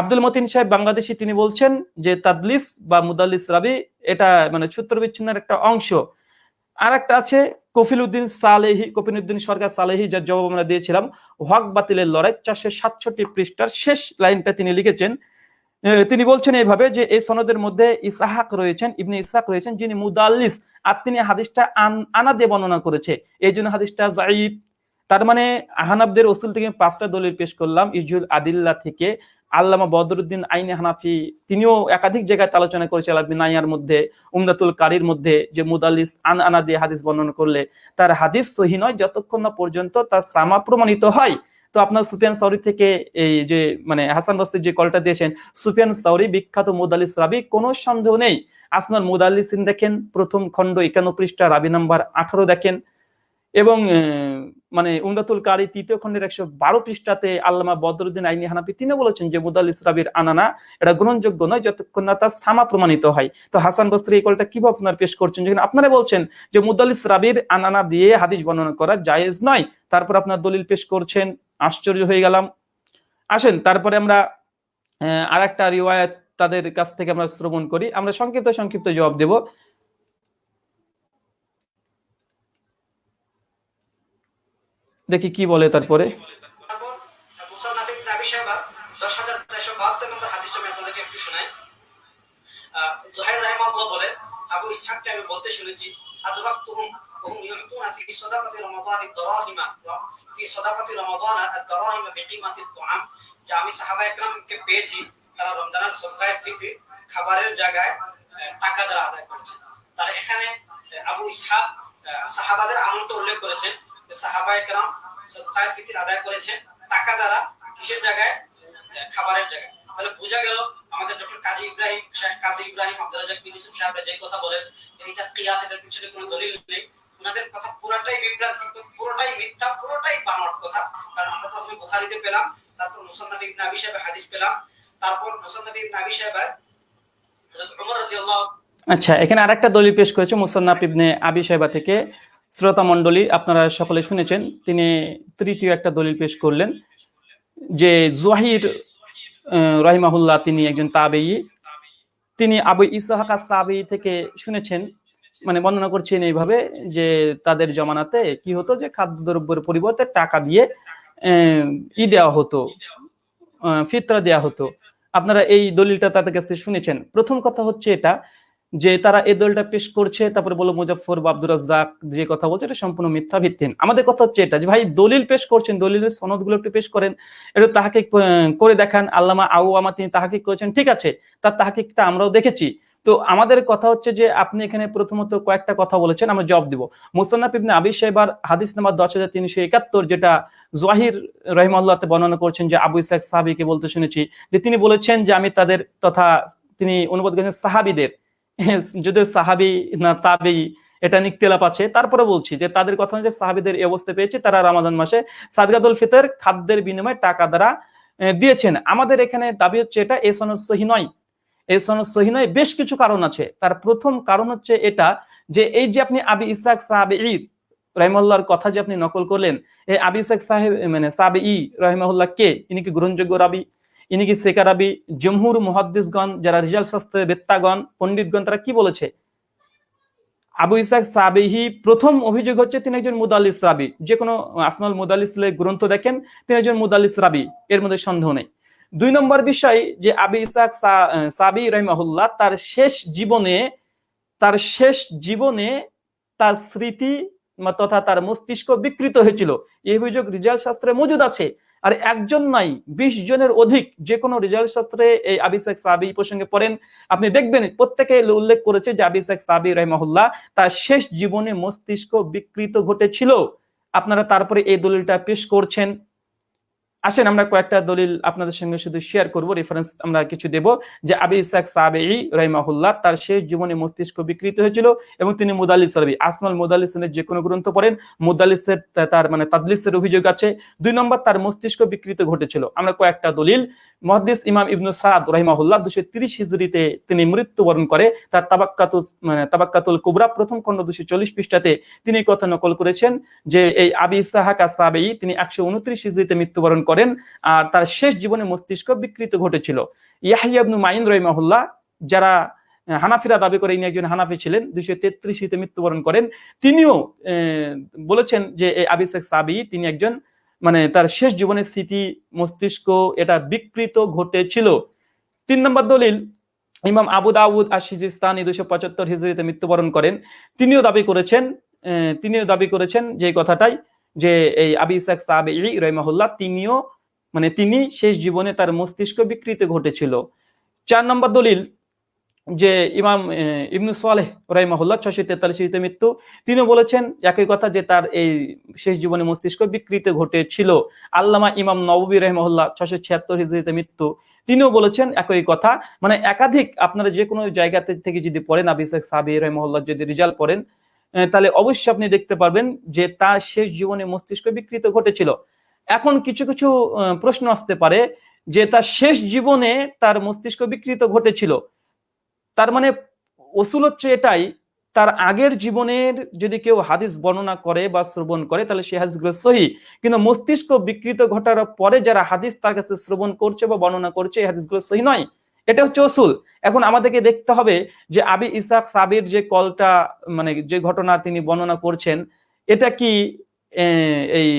আব্দুল মতিন সাহেব বাংলাদেশি, তিনি বলছেন যে, তাদলিস বা মুদালিস রাবি এটা মানে সূত্র বিচ্ছিন্নের একটা অংশ। আর একটা আছে কফিল উদ্দিন সালেহি কফিল উদ্দিন সরকার সালেহি, যার জবাব আমরা দিয়েছিলাম, হক বাতিলের লড়াই চারশো সাতষট্টি পৃষ্ঠার শেষ লাইনটা তিনি লিখেছেন। তিনি বলছেন এইভাবে যে এই সনদের মধ্যে ইসাহাক রয়েছেন, ইবনে ইসাহাক রয়েছেন, যিনি মুদাল্লিস, আর তিনি হাদিসটা আন- আনা দিয়ে বর্ণনা করেছে। এই জন্য হাদিসটা জাইব তার মানে আহানাবদের ওসুল থেকে পাঁচটা দলিল পেশ করলাম, ইজুল আদিল্লা থেকে আল্লামা বদরুদ্দিন আইনে হানাফি, তিনিও একাধিক জায়গায় আলোচনা করেছে আলাবিন নাইয়ার মধ্যে, উমদাতুল কারির মধ্যে, যে মুদাল্লিস আন আনা দিয়ে হাদিস বর্ণনা করলে, তার হাদিস সহি নয় যতক্ষণ না পর্যন্ত তার সামা প্রমাণিত হয়। তো আপনার সুফিয়ান সাউরি থেকে এই যে মানে হাসান বস্তির যে কলটা দিয়েছেন, সুফিয়ান সাউরি বিখ্যাত মুদাল্লিস রাবি, কোনো সন্দেহ নেই। আসমান মুদাল্লিসিন দেখেন, প্রথম খণ্ড একান্ন পৃষ্ঠা, রাবি নাম্বার আঠারো দেখেন। এবং মানে উমদাতুল কারি তৃতীয় খণ্ডের একশো বারো পৃষ্ঠাতে আল্লামা বদরুদ্দিন আইনি হানাফি তিনি বলেছেন যে মুদাল্লিস রাবির আনানা, এটা গ্রহণযোগ্য নয়, যতক্ষণ না তার সামা প্রমাণিত হয়। তো হাসান বস্ত্রী এই কলটা কীভাবে আপনার পেশ করছেন? যেখানে আপনারা বলছেন যে মুদাল্লিস রাবির আনানা দিয়ে হাদিস বর্ণনা করা জায়েজ নয়। তারপর আপনার দলিল পেশ করছেন, আশ্চর্য হয়ে গেলাম। আসেন, তারপরে আমরা আর একটা রিওয়ায়ত তাদের কাছ থেকে আমরা শ্রবণ করি। আমরা সংক্ষিপ্ত সংক্ষিপ্ত জবাব দেব। দেখি কি বলে তারপরে তারপর মুসান্নাফ ইবনে আবি শাইবা 10472 নম্বর হাদিসটা আমি আপনাদেরকে একটু শোনাই আহ, জুহাইর রাহিমাহুল্লাহ বলেন আবু ইসহাককে আমি বলতে শুনেছি আদরাকতুহুম وهم يعطون في صدقة رمضان الدراهم في صدقة رمضان الدراهم بقيمة الطعام যে আমি সাহাবা একরামকে পেয়েছি তারা রমজানের সদকায়ে ফিতর খাবারের জায়গায় আহ, টাকা দ্বারা আদায় করেছে তারা এখানে আহ, আবু ইসহাক আহ, সাহাবাদের আমল তো উল্লেখ করেছেন যে সাহাবা একরাম সদকায়ে ফিতর আদায় করেছে টাকা দ্বারা কিসের জায়গায়? খাবারের জায়গায়। তাহলে বোঝা গেল আমাদের ডক্টর কাজী ইব্রাহিম কাজী ইব্রাহিম আব্দুল যে কথা বলেন এটা কিয়াস, এটার পিছনে কোনো দলিল নেই। ওনাদের কথা পুরোটাই বিভ্রান্তি, পুরোটাই মিথ্যা, পুরোটাই বানোয়াট কথা। কারণ আমরা প্রথমে বুখারীতে পেলাম, তারপর মুসান্নাফ ইবনে আবি সাহেব হাদিস পেলাম, তারপর মুসান্নাফ ইবনে আবি সাহেব আচ্ছা এখানে আরেকটা দলিল পেশ করেছে মুসান্নাফ ইবনে আবি সাহেবা থেকে। শ্রোতা মণ্ডলী, আপনারা সকলে শুনেছেন, তিনি তৃতীয় একটা দলিল পেশ করলেন যে জুয়াহির রহিমাহুল্লাহ তিনি একজন তাবেই। তিনি আবু ইসাহাক তাবেই থেকে শুনেছেন মানে বর্ণনা করছেন এইভাবে যে তাদের জমানাতে কি হতো যে খাদ্যদ্রব্যের পরিবর্তে টাকা দিয়ে ই দেওয়া হতো ফিতরা দেওয়া হতো। আপনারা এই দলিলটা তাদের কাছে শুনেছেন। প্রথম কথা হচ্ছে এটা যে তারা এই দলটা পেশ করছে, তারপরে বলো মুজাফর বা আব্দুর রাজ্জাক যে কথা বলছে, এটা সম্পূর্ণ মিথ্যা ভিত্তিহীন আমাদের কথা হচ্ছে এটা যে, ভাই, দলিল পেশ করছেন, দলিলের সনদগুলো একটু পেশ করেন, একটু তাহাকে করে দেখান। আল্লামা আউ আমা তিনি তাহাকে করেছেন, ঠিক আছে, তার তাহাকিকটা আমরাও দেখেছি। তো আমাদের কথা হচ্ছে যে, আপনি এখানে প্রথমত কয়েকটা কথা বলেছেন, আমরা জবাব দিব। মুসান্নাফ ইবনে আবি সাহেবার হাদিস নাম্বার দশ হাজার তিনশো একাত্তর, যেটা জহির রহিমাল্লাহতে বর্ণনা করছেন যে আবু ইসাক সাহাবিকে বলতে শুনেছি, যে তিনি বলেছেন যে আমি তাদের তথা তিনি অনুবাদ করেছেন সাহাবিদের। যদি সাহাবি না তাবি এটা নিকতেলাপ আছে, তারপরে বলছি যে তাদের কথা হচ্ছে সাহাবিদের এই অবস্থা পেয়েছে, তারা রামাদান মাসে সাদগাদুল ফিতর খাদ্যের বিনিময়ে টাকা দ্বারা দিয়েছেন। আমাদের এখানে দাবি হচ্ছে এটা, এ সনদ সহি নয়। এই সনদ সহি নয়, বেশ কিছু কারণ আছে। তার প্রথম কারণ হচ্ছে এটা যে এই যে আপনি আবি ইসাক সাহাবে ঈদ রহিমুল্লাহর কথা যে আপনি নকল করলেন এই আবি ইসাক সাহেব মানে সাহাবে ই রহিমাহুল্লাহ কে? ইনি কি গ্রহণযোগ্য রাবি? ইনি কি সেকারাবি, জমহুর মুহাদ্দিসগণ, যারা রিজাল শাস্ত্রের বেত্তাগণ, পণ্ডিতগণ, তারা কি বলেছে? আবু ইসাক সাবিহি, প্রথম অভিযোগ হচ্ছে তিনি একজন মুদালিস রাবি। যে কোনো আসমাল মুদালিস গ্রন্থ দেখেন, তিনি একজন মুদালিস রাবি, এর মধ্যে সন্দেহ নেই। দুই নম্বর বিষয়, যে আবি ইসাক সাবি রহিমাহুল্লাহ, তার শেষ জীবনে, তার শেষ জীবনে তার স্মৃতি, তথা তার মস্তিষ্ক বিকৃত হয়েছিল। এই অভিযোগ রিজাল শাস্ত্রে মজুদ আছে। আর একজন নাই, বিশ জনের অধিক যে কোনো রিজাল্ট শাস্ত্রে এই আবিসেক সাবি প্রসঙ্গে পড়েন। আপনি দেখবেন, প্রত্যেকে উল্লেখ করেছে যে আবিসেক সাবি রহমহল্লা তার শেষ জীবনে মস্তিষ্ক বিকৃত ঘটেছিল। আপনারা তারপরে এই দলিলটা পেশ করছেন। আসেন, আমরা কয়েকটা দলিল আপনাদের সঙ্গে শুধু শেয়ার করব। রেফারেন্স আমরা কিছু দেব যে আবি ইসাক সাবেই রহিমাহুল্লাহ তার শেষ জীবনে মস্তিষ্ক বিকৃত হয়েছিল এবং তিনি মুদালিস রবি আসমাল মুদালিসের যে কোনো গ্রন্থ পড়েন মুদালিসের তার মানে তাদলিসের অভিযোগ আছে। দুই নম্বর, তার মস্তিষ্ক বিকৃত ঘটেছিল। আমরা কয়েকটা দলিল মহাদিস ইমাম ইবনু সাদ রহিমাহুল্লাহ দুশো তিরিশ হিজড়িতে তিনি মৃত্যুবরণ করে। তার তাবাক্কাতুল মানে তাবাক্কাতুল কুবরা প্রথম খণ্ড দুশো চল্লিশ পৃষ্ঠাতে তিনি কথা নকল করেছেন যে, এই আবি ইসাহাকা সাবেই তিনি একশো উনত্রিশ হিজড়িতে মৃত্যুবরণ করেন আর তার শেষ জীবনে মস্তিষ্ক বিকৃত ঘটেছিল। ইয়াহিয়া ইবনু মাইন রহিমাহুল্লাহ যারা হানাফিরা দাবি করে ইনি একজন হানাফি ছিলেন, দুইশো তেত্রিশিতে মৃত্যুবরণ করেন। তিনিও বলেছেন যে, এই আবিসেক সাবি তিনি একজন মানে তার শেষ জীবনের স্মৃতি মস্তিষ্ক এটা বিকৃত ঘটেছিল। তিন নম্বর দলিল, ইমাম আবু দাউদ আশিজিস্তানি দুশো পঁচাত্তর হিজড়িতে মৃত্যুবরণ করেন। তিনিও দাবি করেছেন তিনিও দাবি করেছেন যে কথাটাই, যে এই আবি ইসাক সাবে রহমাহুল্লাহ তিনিও মানে তিনি শেষ জীবনে তার মস্তিষ্ক বিকৃত ঘটেছিল। চার নম্বর দলিল যে ইমাম ইবনু সালেহ রাইমাহুল্লাহ ছশো তেতাল্লিশে মৃত্যু। তিনি বলেছেন একই কথা যে তার এই শেষ জীবনে মস্তিষ্ক বিকৃত ঘটেছিল। আল্লামা ইমাম নবী রহমহল্লা ছশো ছিয়াত্তর হিজড়িতে মৃত্যু। তিনিও বলেছেন একই কথা মানে একাধিক আপনারা যে কোনো জায়গাতে থেকে যদি পড়েন আবিসেক সাবি রহমহল্লা যদি রেজাল্ট পড়েন তাহলে অবশ্যই আপনি দেখতে পারবেন যে তার শেষ জীবনে মস্তিষ্ক বিকৃত ঘটেছিল। এখন কিছু কিছু প্রশ্ন আসতে পারে যে তার শেষ জীবনে তার মস্তিষ্ক বিকৃত ঘটেছিল। তার মানে ওসুল হচ্ছে এটাই, তার আগের জীবনের যদি কেউ হাদিস বর্ণনা করে বা শ্রবণ করে, তাহলে সেই হাদিসগুলো সহি। কিন্তু মস্তিষ্ক বিকৃত ঘটার পরে যারা হাদিস তার কাছে শ্রবণ করছে বা বর্ণনা করছে, এই হাদিসগুলো সহি নয়। এটা হচ্ছে ওসুল। এখন আমাদেরকে দেখতে হবে যে আবি ইসাক সাবির যে কলটা মানে যে ঘটনা তিনি বর্ণনা করছেন, এটা কি এই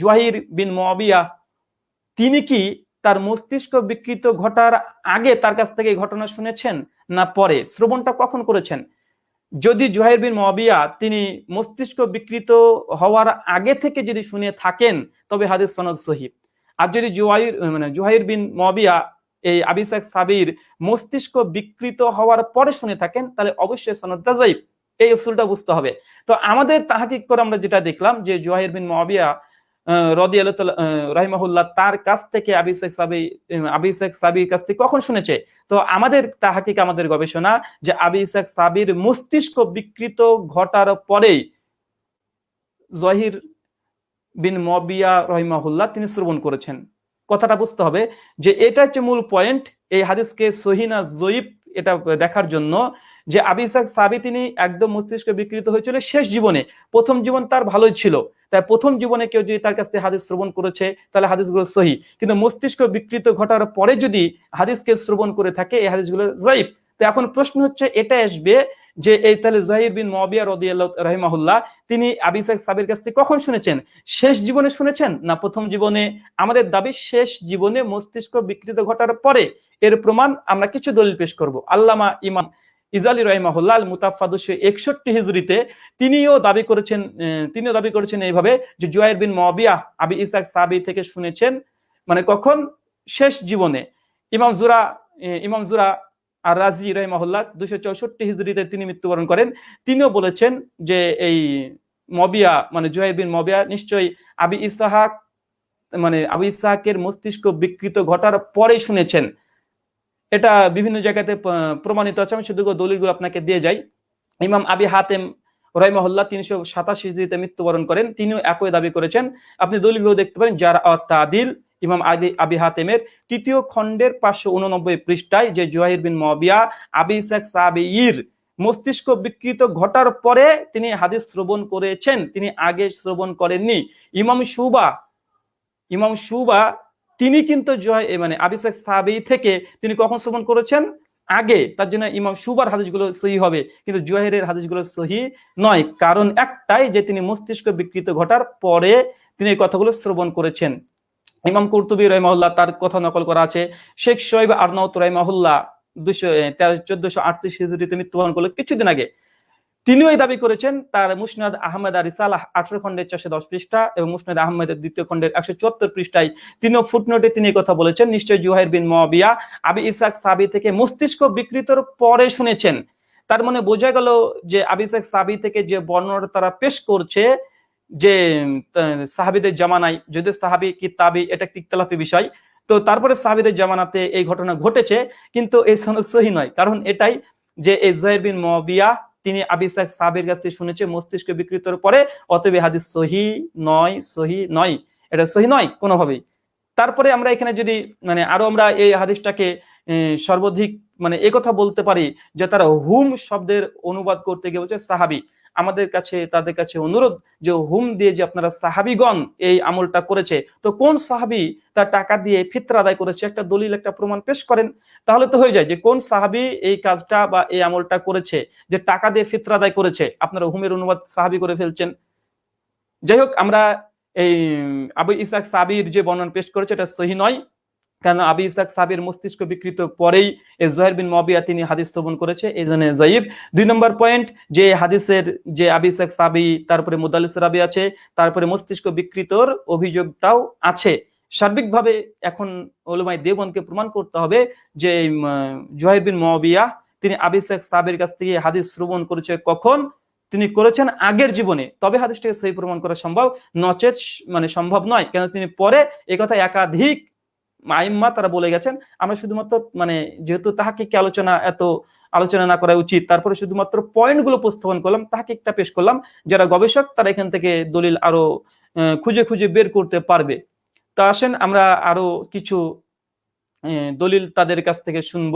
জুয়াহির বিন মবিয়া তিনি কি তার মস্তিষ্ক বিকৃত ঘটার আগে তার কাছ থেকে ঘটনা শুনেছেন? না পরে? শ্রবণটা কখন করেছেন? যদি জুহাইর বিন মবিয়া তিনি মস্তিষ্ক বিকৃত হওয়ার আগে থেকে যদি শুনে থাকেন, তবে হাদিস সনদ সহিব আর যদি জুহাইর মানে জুহাইর বিন মবিয়া এই আবিসাক সাবির মস্তিষ্ক বিকৃত হওয়ার পরে শুনে থাকেন, তাহলে অবশ্যই সনদটা যাইব এই উসুলটা বুঝতে হবে। তো আমাদের তাহাকিক করে আমরা যেটা দেখলাম যে জুহাইর বিন মবিয়া রদি রাহিমাহুল্লাহ তার কাছ থেকে আবিসেক সাবি আবিসেক সাবির কাছ থেকে কখন শুনেছে? তো আমাদের তাহাকিক আমাদের গবেষণা যে আবিসেক সাবির মস্তিষ্ক বিকৃত ঘটার পরেই জহির বিন মবিয়া রহিমাহুল্লাহ তিনি শ্রবণ করেছেন। কথাটা বুঝতে হবে যে এটা হচ্ছে মূল পয়েন্ট এই হাদিসকে সহিনা জয়ীব এটা দেখার জন্য যে আবিসাক সাবি তিনি একদম মস্তিষ্ক বিকৃত হয়েছিল শেষ জীবনে। প্রথম জীবন তার ভালোই ছিল। তাই প্রথম জীবনে কেউ যদি তার কাছ হাদিস শ্রবণ করেছে, তাহলে হাদিসগুলো সহি। কিন্তু মস্তিষ্ক বিকৃত ঘটার পরে যদি হাদিসকে শ্রবণ করে থাকে, এই হাদিসগুলো জাইব তো এখন প্রশ্ন হচ্ছে, এটা আসবে যে এই তাহলে জাহির বিন মবিয়া রদিয়াল্লাহ রহিমাহুল্লাহ, তিনি আবিসাক সাবির কাছ থেকে কখন শুনেছেন? শেষ জীবনে শুনেছেন না প্রথম জীবনে? আমাদের দাবি, শেষ জীবনে মস্তিষ্ক বিকৃত ঘটার পরে। এর প্রমাণ আমরা কিছু দলিল পেশ করব। আল্লামা ইমাম ইজালি রহিমাহুল্লাহ আল মুতাফা দুশো একষট্টি হিজরিতে তিনিও দাবি করেছেন তিনিও দাবি করেছেন এইভাবে যে জুয়াইর বিন মবিয়া আবি ইসাক সাবি থেকে শুনেছেন মানে কখন শেষ জীবনে ইমাম জুরা ইমাম জুরা আর রাজি রহিমাহুল্লাহ দুশো চৌষট্টি হিজরিতে তিনি মৃত্যুবরণ করেন। তিনিও বলেছেন যে এই মবিয়া মানে জুহাইর বিন মবিয়া নিশ্চয়ই আবি ইসাহাক মানে আবু ইসাহাকের মস্তিষ্ক বিকৃত ঘটার পরে শুনেছেন। এটা বিভিন্ন জায়গাতে প্রমাণিত আছে। আমি শুধু দলিলগুলো আপনাকে দিয়ে যাই। ইমাম আবি হাতেম রহিমহল্লা তিনশো সাতাশি হিজড়িতে মৃত্যুবরণ করেন। তিনিও একই দাবি করেছেন। আপনি দলিলগুলো দেখতে পারেন, যার তাদিল ইমাম আদি, আবি হাতেমের। তৃতীয় খণ্ডের পাঁচশো উননব্বই পৃষ্ঠায় যে জুহাইর বিন মবিয়া, আবি ইসাক সাবির মস্তিষ্ক বিকৃত ঘটার পরে তিনি হাদিস শ্রবণ করেছেন। তিনি আগে শ্রবণ করেননি। ইমাম সুবা ইমাম সুবা তিনি কিন্তু জয় মানে আবিসাক সাহাবি থেকে তিনি কখন শ্রবণ করেছেন? আগে। তার জন্য ইমাম সুবার হাদিসগুলো সহি হবে। কিন্তু জুয়াহেরের হাদিসগুলো সহি নয়। কারণ একটাই যে তিনি মস্তিষ্ক বিকৃত ঘটার পরে তিনি এই কথাগুলো শ্রবণ করেছেন। ইমাম কুরতুবী রহমাহুল্লাহ তার কথা নকল করা আছে। শেখ শোয়েব আরনাউত রহমাহুল্লাহ দুশো তেরো, চোদ্দশো আটত্রিশ হিজড়িতে মৃত্যুবরণ করল কিছুদিন আগে। তিনিও এই দাবি করেছেন, তার মুসনাদ আহমেদ আর ইসালাহ আঠারো খন্ডের চারশো দশ পৃষ্ঠা এবং মুসনাদ আহমেদের দ্বিতীয় খন্ডের একশো চুয়াত্তর পৃষ্ঠায় তিনিও ফুটনোটে তিনি কথা বলেছেন, নিশ্চয় জুহাইর বিন মবিয়া আবি ইসাক সাবি থেকে মস্তিষ্ক বিকৃতর পরে শুনেছেন। তার মানে বোঝা গেল যে আবি ইসাক সাবি থেকে যে বর্ণনা তারা পেশ করছে, যে সাহাবিদের জামানায় যদি সাহাবি, কি তাবি, এটা একটি বিষয়, তো তারপরে সাহাবিদের জামানাতে এই ঘটনা ঘটেছে, কিন্তু এই সহি নয়, কারণ এটাই যে এই জুহাইর বিন মবিয়া তিনি আবিসাক সাবের কাছে শুনেছে, মস্তিষ্ক বিকৃতর পরে, অতএব হাদিস সহি নয় সহি নয়। এটা সহি নয়, কোনোভাবেই। তারপরে আমরা এখানে যদি মানে আরও আমরা এই হাদিসটাকে সর্বাধিক মানে কথা বলতে পারি যে তারা হুম শব্দের অনুবাদ করতে গিয়ে বলছে সাহাবি। আমাদের কাছে, তাদের কাছে অনুরোধ যে হুম দিয়ে যে আপনারা সাহাবিগণ এই আমলটা করেছে, তো কোন সাহাবি তার টাকা দিয়ে ফিতরা আদায় করেছে? একটা দলিল, একটা প্রমাণ পেশ করেন। তাহলে তো হয়ে যায় যে কোন সাহাবি এই কাজটা বা এই আমলটা করেছে, যে টাকা দিয়ে ফিতরা আদায় করেছে? আপনারা হুমের অনুবাদ সাহাবি করে ফেলছেন। যাই হোক, আমরা এই আবু ইসাক সাবির যে বর্ণনা পেশ করেছে, এটা সহি নয়। কারণ আবি ইসাক সাবির মস্তিষ্ক বিকৃত পরেই এই জহের বিন মবিয়া তিনি হাদিস শ্রবণ করেছে, এই জন্য জাইব। দুই নম্বর পয়েন্ট যে হাদিসের, যে আবি ইসাক সাবি তারপরে মুদালিস রাবি আছে, তারপরে মস্তিষ্ক বিকৃতর অভিযোগটাও আছে। সার্বিকভাবে এখন ওলমাই দেবনকে প্রমাণ করতে হবে যে জহের বিন মবিয়া তিনি আবি ইসাক সাবির কাছ থেকে হাদিস শ্রবণ করেছে কখন? তিনি করেছেন আগের জীবনে। তবে হাদিসটাকে সেই প্রমাণ করা সম্ভব, নচেত মানে সম্ভব নয়। কেন? তিনি পরে এই কথা একাধিক আইম্মা তারা বলে গেছেন, আমরা শুধুমাত্র মানে যেহেতু তাহাকে কি আলোচনা, এত আলোচনা না করা উচিত, তারপরে শুধুমাত্র পয়েন্টগুলো উপস্থাপন করলাম, তাহাকে একটা পেশ করলাম, যারা গবেষক তারা এখান থেকে দলিল আরও খুঁজে খুঁজে বের করতে পারবে। তো আসেন আমরা আরও কিছু দলিল তাদের কাছ থেকে শুনব।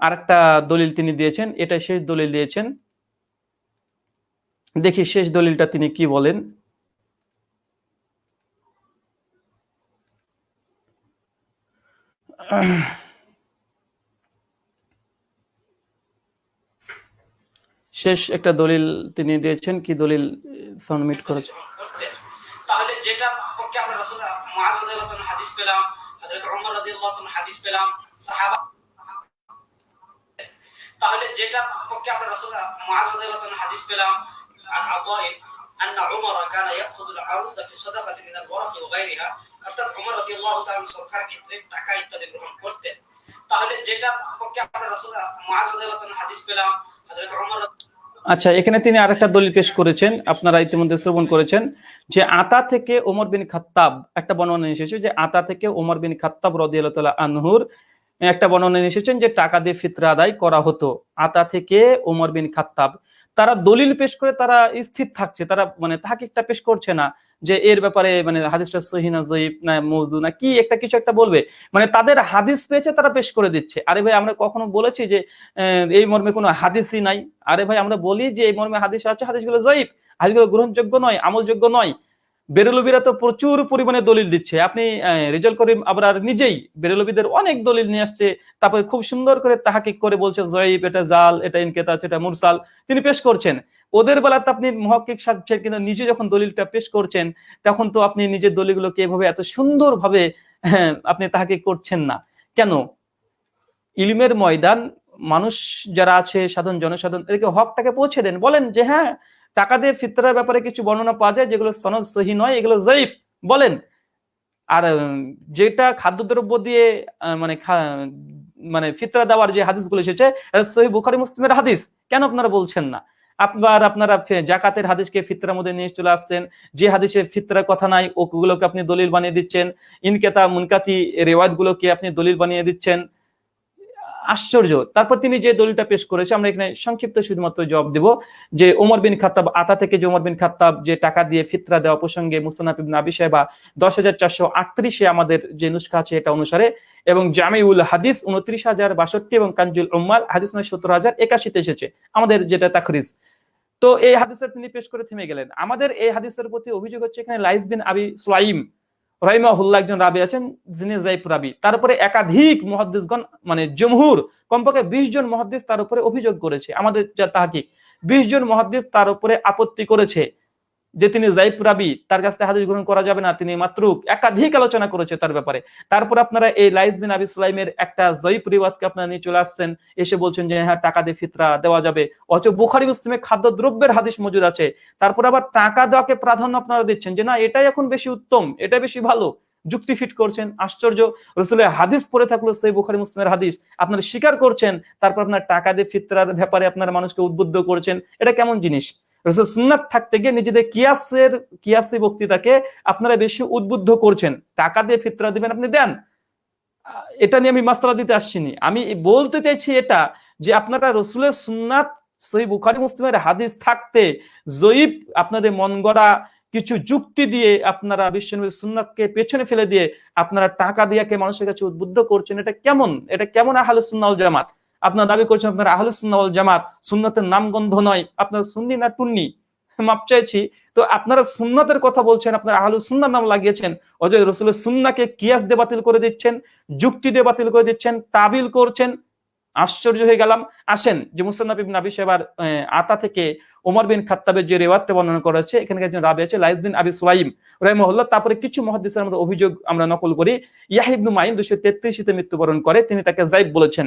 আরেকটা দলিল তিনি দিয়েছেন এটা শেষ দলিল দিয়েছেন। দেখি শেষ দলিলটা তিনি কি বলেন। শেষ একটা দলিল তিনি দিয়েছেন কি দলিল সাবমিট করেছে করতেন তাহলে যেটা পক্ষে আমরা রাসূল মুআজ রাদিয়াল্লাহু তাআলা হাদিস পেলাম হযরত ওমর রাদিয়াল্লাহু তাআলা হাদিস পেলাম সাহাবা তাহলে যেটা পক্ষে আমরা রাসূল মুআজ রাদিয়াল্লাহু তাআলা হাদিস পেলাম عن عطاء أن عمر كان يأخذ العروض في الصدقة من الورق وغيرها আচ্ছা এখানে তিনি আরেকটা দলিল পেশ করেছেন, আপনারা ইতিমধ্যে শ্রবণ করেছেন, যে আতা থেকে ওমর বিন খাত্তাব, একটা বর্ণনা এসেছে যে আতা থেকে ওমর বিন খাত্তাব রদিয়াল্লাহ তাআলা আনহুর, একটা বর্ণনা এসেছেন যে টাকা দিয়ে ফিতরা আদায় করা হতো। আতা থেকে ওমর বিন খাত্তাব, তারা দলিল পেশ করে তারা স্থির থাকছে, তারা মানে তাহাকিকটা পেশ করছে না। যে এর ব্যাপারে মানে হাদিসটা সহিনা জয়ীব না মৌজু না কি একটা কিছু একটা বলবে? মানে তাদের হাদিস পেয়েছে, তারা পেশ করে দিচ্ছে। আরে ভাই, আমরা কখনো বলেছি যে এই মর্মে কোনো হাদিসই নাই। আরে ভাই, আমরা বলি যে এই মর্মে হাদিস আছে, হাদিসগুলো জয়ীব হাদিসগুলো গ্রহণযোগ্য নয়, আমলযোগ্য নয়। বেরলবিরা তো প্রচুর পরিমাণে দলিল দিচ্ছে। আপনি রেজাল করিম আবার নিজেই বেরলবিদের অনেক দলিল নিয়ে আসছে। তারপরে খুব সুন্দর করে তাহাকিক করে বলছে জয়ীব এটা জাল, এটা ইনকেতাজ এটা মুরসাল। তিনি পেশ করছেন। ওদের বেলাতে আপনি মহকিক সাজছেন কিন্তু নিজে যখন দলিলটা পেশ করছেন তখন তো আপনি নিজের দলিলগুলোকে এভাবে এত সুন্দরভাবে হ্যাঁ, আপনি তাহাকে করছেন না। কেন? ইলিমের ময়দান মানুষ যারা আছে সাধারণ জনসাধারণ এদেরকে হকটাকে পৌঁছে দেন। বলেন যে হ্যাঁ টাকা দিয়ে ফিতরার ব্যাপারে কিছু বর্ণনা পাওয়া যায় যেগুলো সনদ সহি নয় এগুলো জয়ীফ বলেন আর যেটা খাদ্যদ্রব্য দিয়ে মানে মানে ফিতরা দেওয়ার যে হাদিসগুলো এসেছে সহি বুখারি মুসলিমের হাদিস। কেন আপনারা বলছেন না? আপনার, আপনারা জাকাতের হাদিসকে ফিতরার মধ্যে নিয়ে চলে আসছেন। যে হাদিসে ফিতরার কথা নাই, ওগুলোকে আপনি দলিল বানিয়ে দিচ্ছেন। ইনকেতা মুনকাতি রেওয়াজ গুলোকে আপনি দলিল বানিয়ে দিচ্ছেন। আশ্চর্য। তারপর তিনি যে দলিলটা পেশ করেছে, আমরা এখানে সংক্ষিপ্ত শুধুমাত্র জবাব দেব। যে ওমর বিন খাত্তাব, আতা থেকে যে ওমর বিন খাত্তাব যে টাকা দিয়ে ফিতরা দেওয়া প্রসঙ্গে মুসানাফ ইবনে আবি সাহেবা দশ হাজার চারশো আটত্রিশে আমাদের যে নুসখা আছে এটা অনুসারে, এবং জামিউল হাদিস উনত্রিশ হাজার বাষট্টি এবং কাঞ্জুল উম্মাল, হাদিস নয় সত্তর হাজার একাশিতে এসেছে। আমাদের যেটা তাখরিজ। তো এই হাদিসের তিনি পেশ করে থেমে গেলেন। আমাদের এই হাদিসের প্রতি অভিযোগ হচ্ছে এখানে লাইস বিন আবি সুলাইম রহিমাহুল্লাহ একজন রাবি আছেন, যিনি জাইফ রাবি। তারপরে একাধিক মহাদ্দিসগণ মানে জমহুর কমপক্ষে বিশ জন মহাদ্দিস তার উপরে অভিযোগ করেছে। আমাদের যা তাহাকি বিশ জন মহাদ্দিস তার উপরে আপত্তি করেছে। যে তিনি জাইফ রাবি, তার কাছ থেকে হাদিস গ্রহণ করা যাবে না, তিনি মাত্র একাধিক আলোচনা করেছে তার ব্যাপারে। তারপর আপনারা এই লাইস বিন আবি সুলাইমের একটা জয়ীফ রিওয়াজকে আপনারা নিয়ে চলে আসছেন, এসে বলছেন যে হ্যাঁ টাকা দিয়ে ফিতরা দেওয়া যাবে। অথচ বুখারি, মুসলিমে খাদ্য দ্রব্যের হাদিস মজুদ আছে। তারপর আবার টাকা দেওয়াকে প্রাধান্য আপনারা দিচ্ছেন যে, না, এটাই এখন বেশি উত্তম, এটা বেশি ভালো। যুক্তি ফিট করছেন, আশ্চর্য। রসুলের হাদিস পড়ে থাকল সেই বুখারি, মুসলিমের হাদিস। আপনারা স্বীকার করছেন, তারপর আপনার টাকা দিয়ে ফিতরার ব্যাপারে আপনারা মানুষকে উদ্বুদ্ধ করছেন। এটা কেমন জিনিস? রসুল সুন্নাত থাকতে গিয়ে নিজেদের কিয়াসের, কিয়াসি বক্তৃতাকে আপনারা বেশি উদ্বুদ্ধ করছেন। টাকা দিয়ে ফিতরা দিবেন আপনি দেন। এটা নিয়ে আমি মাস্তারা দিতে আসছিনি আমি বলতে চাইছি এটা যে আপনারা রসুলের সুন্নাত সেই বুখারি মুসলিমের হাদিস থাকতে জয়ীব আপনাদের মন গড়া কিছু যুক্তি দিয়ে আপনারা বিশ্বনবীর সুন্নাতকে পেছনে ফেলে দিয়ে আপনারা টাকা দিয়ে কে মানুষের কাছে উদ্বুদ্ধ করছেন। এটা কেমন? এটা কেমন আহলে সুন্নাল জামাত? আপনারা দাবি করছেন, আপনারা আহলে সুন্নাল জামাত, সুন্নাতের নামগন্ধ নয়, আপনারা সুন্নি না টুন্নি, মাপ চাইছি। তো আপনারা সুন্নাতের কথা বলছেন, আপনারা আহলু সুন্নার নাম লাগিয়েছেন, অজয় রসুলের সুন্নাকে কিয়াস দিয়ে বাতিল করে দিচ্ছেন, যুক্তি দিয়ে বাতিল করে দিচ্ছেন, তাবিল করছেন। আশ্চর্য হয়ে গেলাম। আসেন, যে মুসান্নাব ইবনে আবি সাহেবার আতা থেকে ওমর বিন খাত্তাবের যে রেওয়াতে বর্ণনা করা হচ্ছে এখানে একজন রাবি আছে লাইস বিন আবি সুলাইম রাহিমাহুল্লাহ। তারপরে কিছু মহাদিসের আমরা অভিযোগ আমরা নকল করি। ইয়াহিবনু মাইন দুশো তেত্রিশে মৃত্যুবরণ করে, তিনি তাকে জাইব বলেছেন।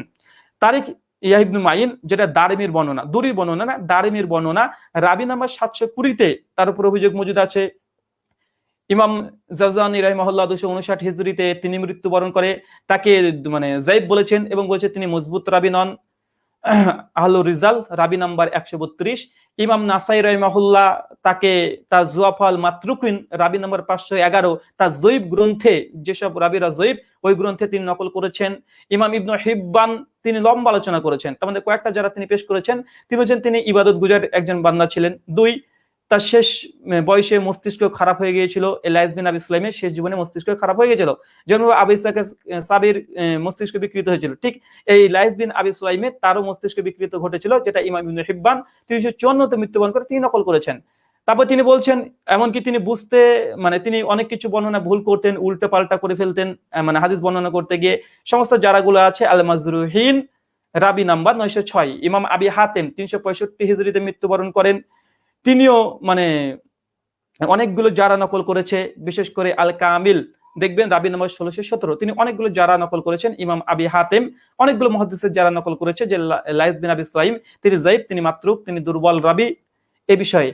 তারিখ ইয়াহিবনু মাইন, যেটা দারিমির বর্ণনা, দুরির বর্ণনা না, দারিমির বর্ণনা, রাবি নাম্বার সাতশো কুড়িতে তার উপর অভিযোগ মজুদ আছে। ইমাম জাজানি রাহিমাহুল্লাহ দুশো উনষাট হিজরিতে তিনি মৃত্যুবরণ করে, তাকে মানে জাইব বলেছেন এবং বলছে তিনি মজবুত রাবি নন। আহলু রিজাল, রাবি নাম্বার একশো বত্রিশ ইমাম নাসাই রহমাহুল্লাহ তাকে তার জুয়াফল মাতরুকিন রাবি নম্বর পাঁচশো এগারো, তার জৈব গ্রন্থে, যেসব রাবিরা জৈব, ওই গ্রন্থে তিনি নকল করেছেন। ইমাম ইবনু হিব্বান তিনি লম্বা আলোচনা করেছেন। তার মধ্যে কয়েকটা যারা তিনি পেশ করেছেন, তিনি বলছেন তিনি ইবাদত গুজার একজন বান্দা ছিলেন। দুই তার শেষ বয়সে মস্তিষ্ক খারাপ হয়ে গিয়েছিল এলাইজ বিন আবি ইসলামের শেষ জীবনে মস্তিষ্ক খারাপ হয়ে গিয়েছিল। যেমন আবি ইসাকে সাবির মস্তিষ্ক বিকৃত হয়েছিল। ঠিক এই লাইজ বিন আবি সুলাইমে তারও মস্তিষ্ক বিকৃত ঘটেছিল, যেটা ইমাম হিব্বান তিনশো চুয়ান্নতে মৃত্যুবরণ করে তিনি নকল করেছেন। তারপর তিনি বলছেন, এমনকি তিনি বুঝতে মানে তিনি অনেক কিছু বর্ণনা ভুল করতেন উল্টে পাল্টা করে ফেলতেন মানে হাদিস বর্ণনা করতে গিয়ে। সমস্ত যারাগুলো আছে আল মাজরুহিন রাবি নাম্বার নয়শো ছয়, ইমাম আবি হাতেম তিনশো পঁয়ষট্টি হিজড়িতে মৃত্যুবরণ করেন। তিনিও মানে অনেকগুলো যারা নকল করেছে, বিশেষ করে আল কামিল দেখবেন রাবি নম্বর ষোলোশো সতেরো, তিনি অনেকগুলো যারা নকল করেছেন, ইমাম আবি হাতেম। অনেকগুলো মহাদিসের যারা নকল করেছে, যে লাইস বিন আবি ইসলাইম তিনি জাইব তিনি মাতরুক, তিনি দুর্বল রাবি। এ বিষয়ে।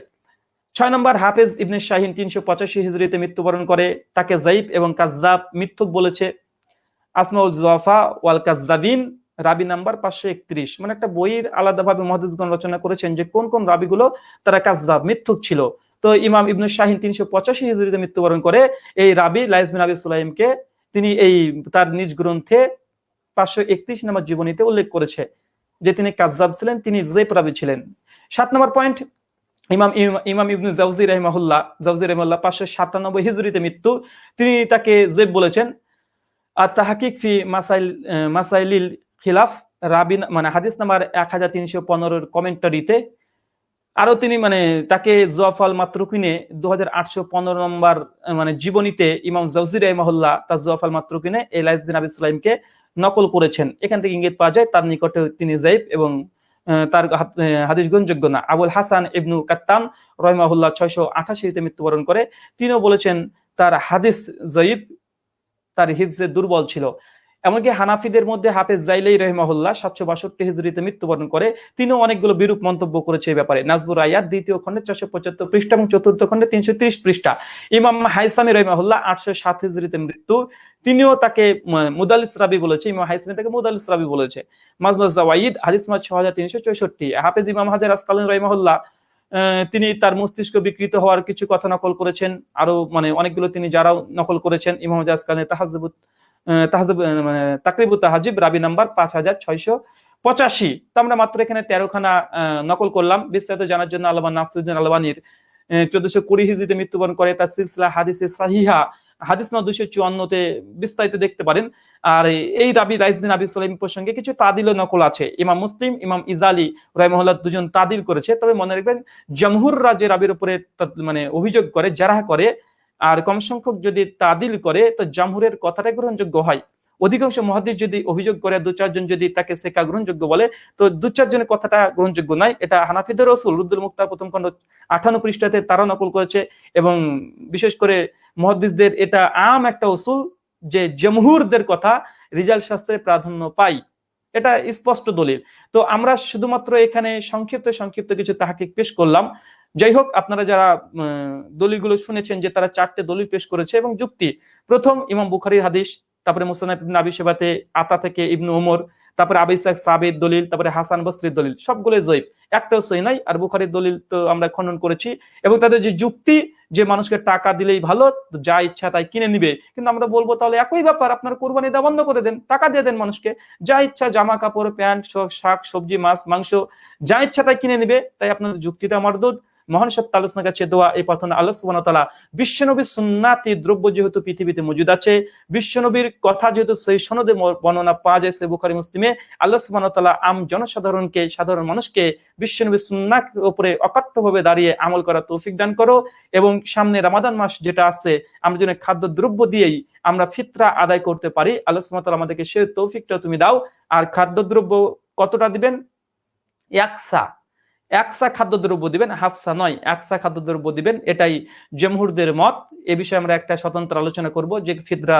ছয় নম্বর, হাফেজ ইবনে শাহিন তিনশো পঁচাশি হিজড়িতে মৃত্যুবরণ করে, তাকে জাইব এবং কাজদাব মিথ্যুক বলেছে। আসমাউল জোয়াফা ওয়াল কাজদাবিন রাবি নাম্বার পাঁচশো একত্রিশ। মানে একটা বইয়ের আলাদাভাবে মহাদিসগণ রচনা করেছেন যে কোন কোন রাবিগুলো তারা কাজদাব মিথ্যুক ছিল। তো ইমাম ইবনু শাহিন তিনশো পঁচাশি হিজড়িতে মৃত্যুবরণ করে এই রাবি লাইজ বিন আবি সুলাইমকে তিনি এই তার নিজ গ্রন্থে পাঁচশো একত্রিশ নম্বর জীবনীতে উল্লেখ করেছে যে তিনি কাজজাব ছিলেন, তিনি জেপ রাবি ছিলেন। সাত নম্বর পয়েন্ট, ইমাম ইমাম ইবনু জাউজি রহমাহুল্লাহ, জাউজি রহমাল্লাহ পাঁচশো সাতানব্বই হিজড়িতে মৃত্যু, তিনি তাকে জেব বলেছেন। আর তাহাকিক ফি মাসাইল, মাসাইলিল খিলাফ, রাবিন মানে হাদিস নাম্বার এক হাজার তিনশো পনেরোর কমেন্টারিতে, আরও তিনি মানে তাকে জোয়াফাল মাত্রকিনে দু হাজার নম্বর মানে জীবনীতে ইমাম জাউজির রহমাহুল্লাহ তার জোয়াফাল মাত্রকিনে এলাইস বিন আবি ইসলামকে নকল করেছেন। এখান থেকে ইঙ্গিত পাওয়া যায় তার নিকটে তিনি জাইব এবং তার হাদিস গ্রহণযোগ্য না। আবুল হাসান ইবনু কাত্তান রহমাহুল্লাহ ছয়শো আঠাশিতে মৃত্যুবরণ করে। তিনিও বলেছেন, তার হাদিস জয়ীব তার হিফজে দুর্বল ছিল। এমনকি হানাফিদের মধ্যে হাফেজ জাইলাই রহমাহুল্লাহ সাতশো বাষট্টি হিজড়িতে মৃত্যুবরণ করে, তিনিও অনেকগুলো বিরূপ মন্তব্য করেছে এই ব্যাপারে। নাজবুর আয়াত দ্বিতীয় খণ্ডে চারশো পঁচাত্তর পৃষ্ঠা এবং চতুর্থ খণ্ডে তিনশো ত্রিশ পৃষ্ঠা। ইমাম হাইসামি রহমাহুল্লাহ আটশো সাত হিজড়িতে মৃত্যু। তিনিও তাকে মুদালিস রাবি বলেছে, ইমাম হাইসামি তাকে মুদালিস রাবি বলেছে। মাজমাজ জাওয়াইদ হাদিস মাস ছ হাজার তিনশো চৌষট্টি। হাফেজ ইমাম হাজার আসকালীন রহমাহুল্লাহ তিনি তার মস্তিষ্ক বিকৃত হওয়ার কিছু কথা নকল করেছেন। আরও মানে অনেকগুলো তিনি যারাও নকল করেছেন। ইমাম হাজার আসকালীন তাহাজবুত মানে তাকরিবু তাহাজিব, রাবি নাম্বার পাঁচ হাজার ছয়শো পঁচাশি। তো আমরা মাত্র এখানে তেরোখানা নকল করলাম। বিস্তারিত জানার জন্য আলমান নাসরুদ্দিন আলবানির চোদ্দশো কুড়ি হিজড়িতে মৃত্যুবরণ করে। তার সিলসিলা হাদিসে সাহিহা, হাদিস না দুশো চুয়ান্নতে বিস্তারিত দেখতে পারেন। আর এই রাবি রাইজবিন আবি সালাম প্রসঙ্গে কিছু তাদিল নকল আছে। ইমাম মুসলিম, ইমাম ইজালি রাইমহল্লা দুজন তাদিল করেছে। তবে মনে রাখবেন জমহুর রাজে রাবির উপরে মানে অভিযোগ করে যারা করে আর কম সংখ্যক যদি তাদিল করে, তো জামহুরের কথাটা গ্রহণযোগ্য হয়। অধিকাংশ মহাদিস যদি অভিযোগ করে, দু চারজন যদি তাকে শেখা গ্রহণযোগ্য বলে, তো দু চারজনের কথাটা গ্রহণযোগ্য নয়। এটা হানাফিদের রসুল রুদ্দুল মুক্তার প্রথম খণ্ড আঠান্ন পৃষ্ঠাতে তারা নকল করেছে এবং বিশেষ করে মহাদিসদের এটা আম একটা উসুল যে জমহুরদের কথা রিজাল শাস্ত্রে প্রাধান্য পাই এটা স্পষ্ট দলিল। তো আমরা শুধুমাত্র এখানে সংক্ষিপ্ত সংক্ষিপ্ত কিছু তাহাকে পেশ করলাম। যাই হোক, আপনারা যারা দলিলগুলো শুনেছেন যে তারা চারটে দলিল পেশ করেছে এবং যুক্তি, প্রথম ইমাম বুখারির হাদিস, তারপরে ইবনে আবি সেবাতে আতা থেকে ইবনু ওমর তারপরে আবিসাক সাবেদ দলিল, তারপরে হাসান বসরির দলিল সবগুলো জয়ীব একটাও সই নাই, আর বুখারির দলিল তো আমরা খণ্ডন করেছি। এবং তাদের যে যুক্তি, যে মানুষকে টাকা দিলেই ভালো, যা ইচ্ছা তাই কিনে নিবে। কিন্তু আমরা বলব তাহলে একই ব্যাপার, আপনার কোরবানি দেওয়া বন্ধ করে দেন, টাকা দিয়ে দেন মানুষকে। যা ইচ্ছা জামা কাপড়, প্যান্ট শাক, সবজি, মাছ, মাংস, যা ইচ্ছা তাই কিনে নিবে, তাই আপনাদের যুক্তিটা মর্দুদ। মহান সত্য আলোচনার কাছে দোয়া, এই প্রার্থনা আল্লাহ বিশ্বনবীর সুন্নাতি দ্রব্য যেহেতু পৃথিবীতে মজুদ আছে, বিশ্বনবীর কথা যেহেতু সেই সনদে বর্ণনা পাওয়া যায় সে বুখারী, মুসলিমে, আল্লাহ আম জনসাধারণকে, সাধারণ মানুষকে বিশ্বনবীর সুন্নাত উপরে অকাট্যভাবে দাঁড়িয়ে আমল করার তৌফিক দান করো এবং সামনে রামাদান মাস যেটা আছে, আমরা যেন খাদ্য দ্রব্য দিয়েই আমরা ফিতরা আদায় করতে পারি, আল্লাহ তাআলা আমাদেরকে সে তৌফিকটা তুমি দাও। আর খাদ্যদ্রব্য কতটা দিবেন? একসা একসা খাদ্যদ্রব্য দিবেন, হাফসা নয়, একসা খাদ্যদ্রব্য দিবেন, এটাই জমহুরদের মত। এ বিষয়ে আমরা একটা স্বতন্ত্র আলোচনা করব যে ফিদরা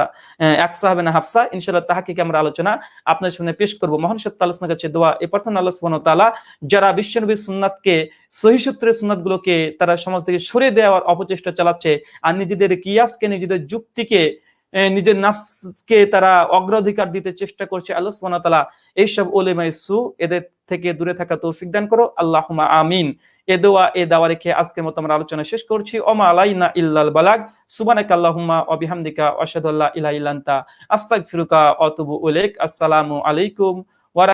একসা হবে না হাফসা। ইনশাল্লাহ তাহাকে আমরা আলোচনা আপনার সামনে পেশ করব। মহান আলোচনার কাছে দোয়া, এ প্রথম আল্লাহ ওয়া যারা বিশ্বনবীর সুন্নাতকে, সহি সূত্রের সুন্নাতগুলোকে তারা সমাজ থেকে সরে দেওয়ার অপচেষ্টা চালাচ্ছে আর নিজেদের কিয়াসকে, নিজেদের যুক্তিকে নিজের নাফসকে তারা অগ্রাধিকার দিতে চেষ্টা করছে। আল্লাহ সুবহানাহু ওয়া তাআলা এইসব ওলেমাই সু এদের থেকে দূরে থাকা তৌফিক দান করো। আল্লাহুমা আমিন। এ দোয়া, এ দাওয়া রেখে আজকের মত আমরা আলোচনা শেষ করছি। ওমা আলাইনা ইল্লাল বালাগ। সুবহানাকা আল্লাহুম্মা ওয়া বিহামদিকা, আশহাদু আল্লা ইলাহা ইল্লা আস্তাগফিরুকা ওয়া আতুবু ইলাইক। আসসালামু আলাইকুম।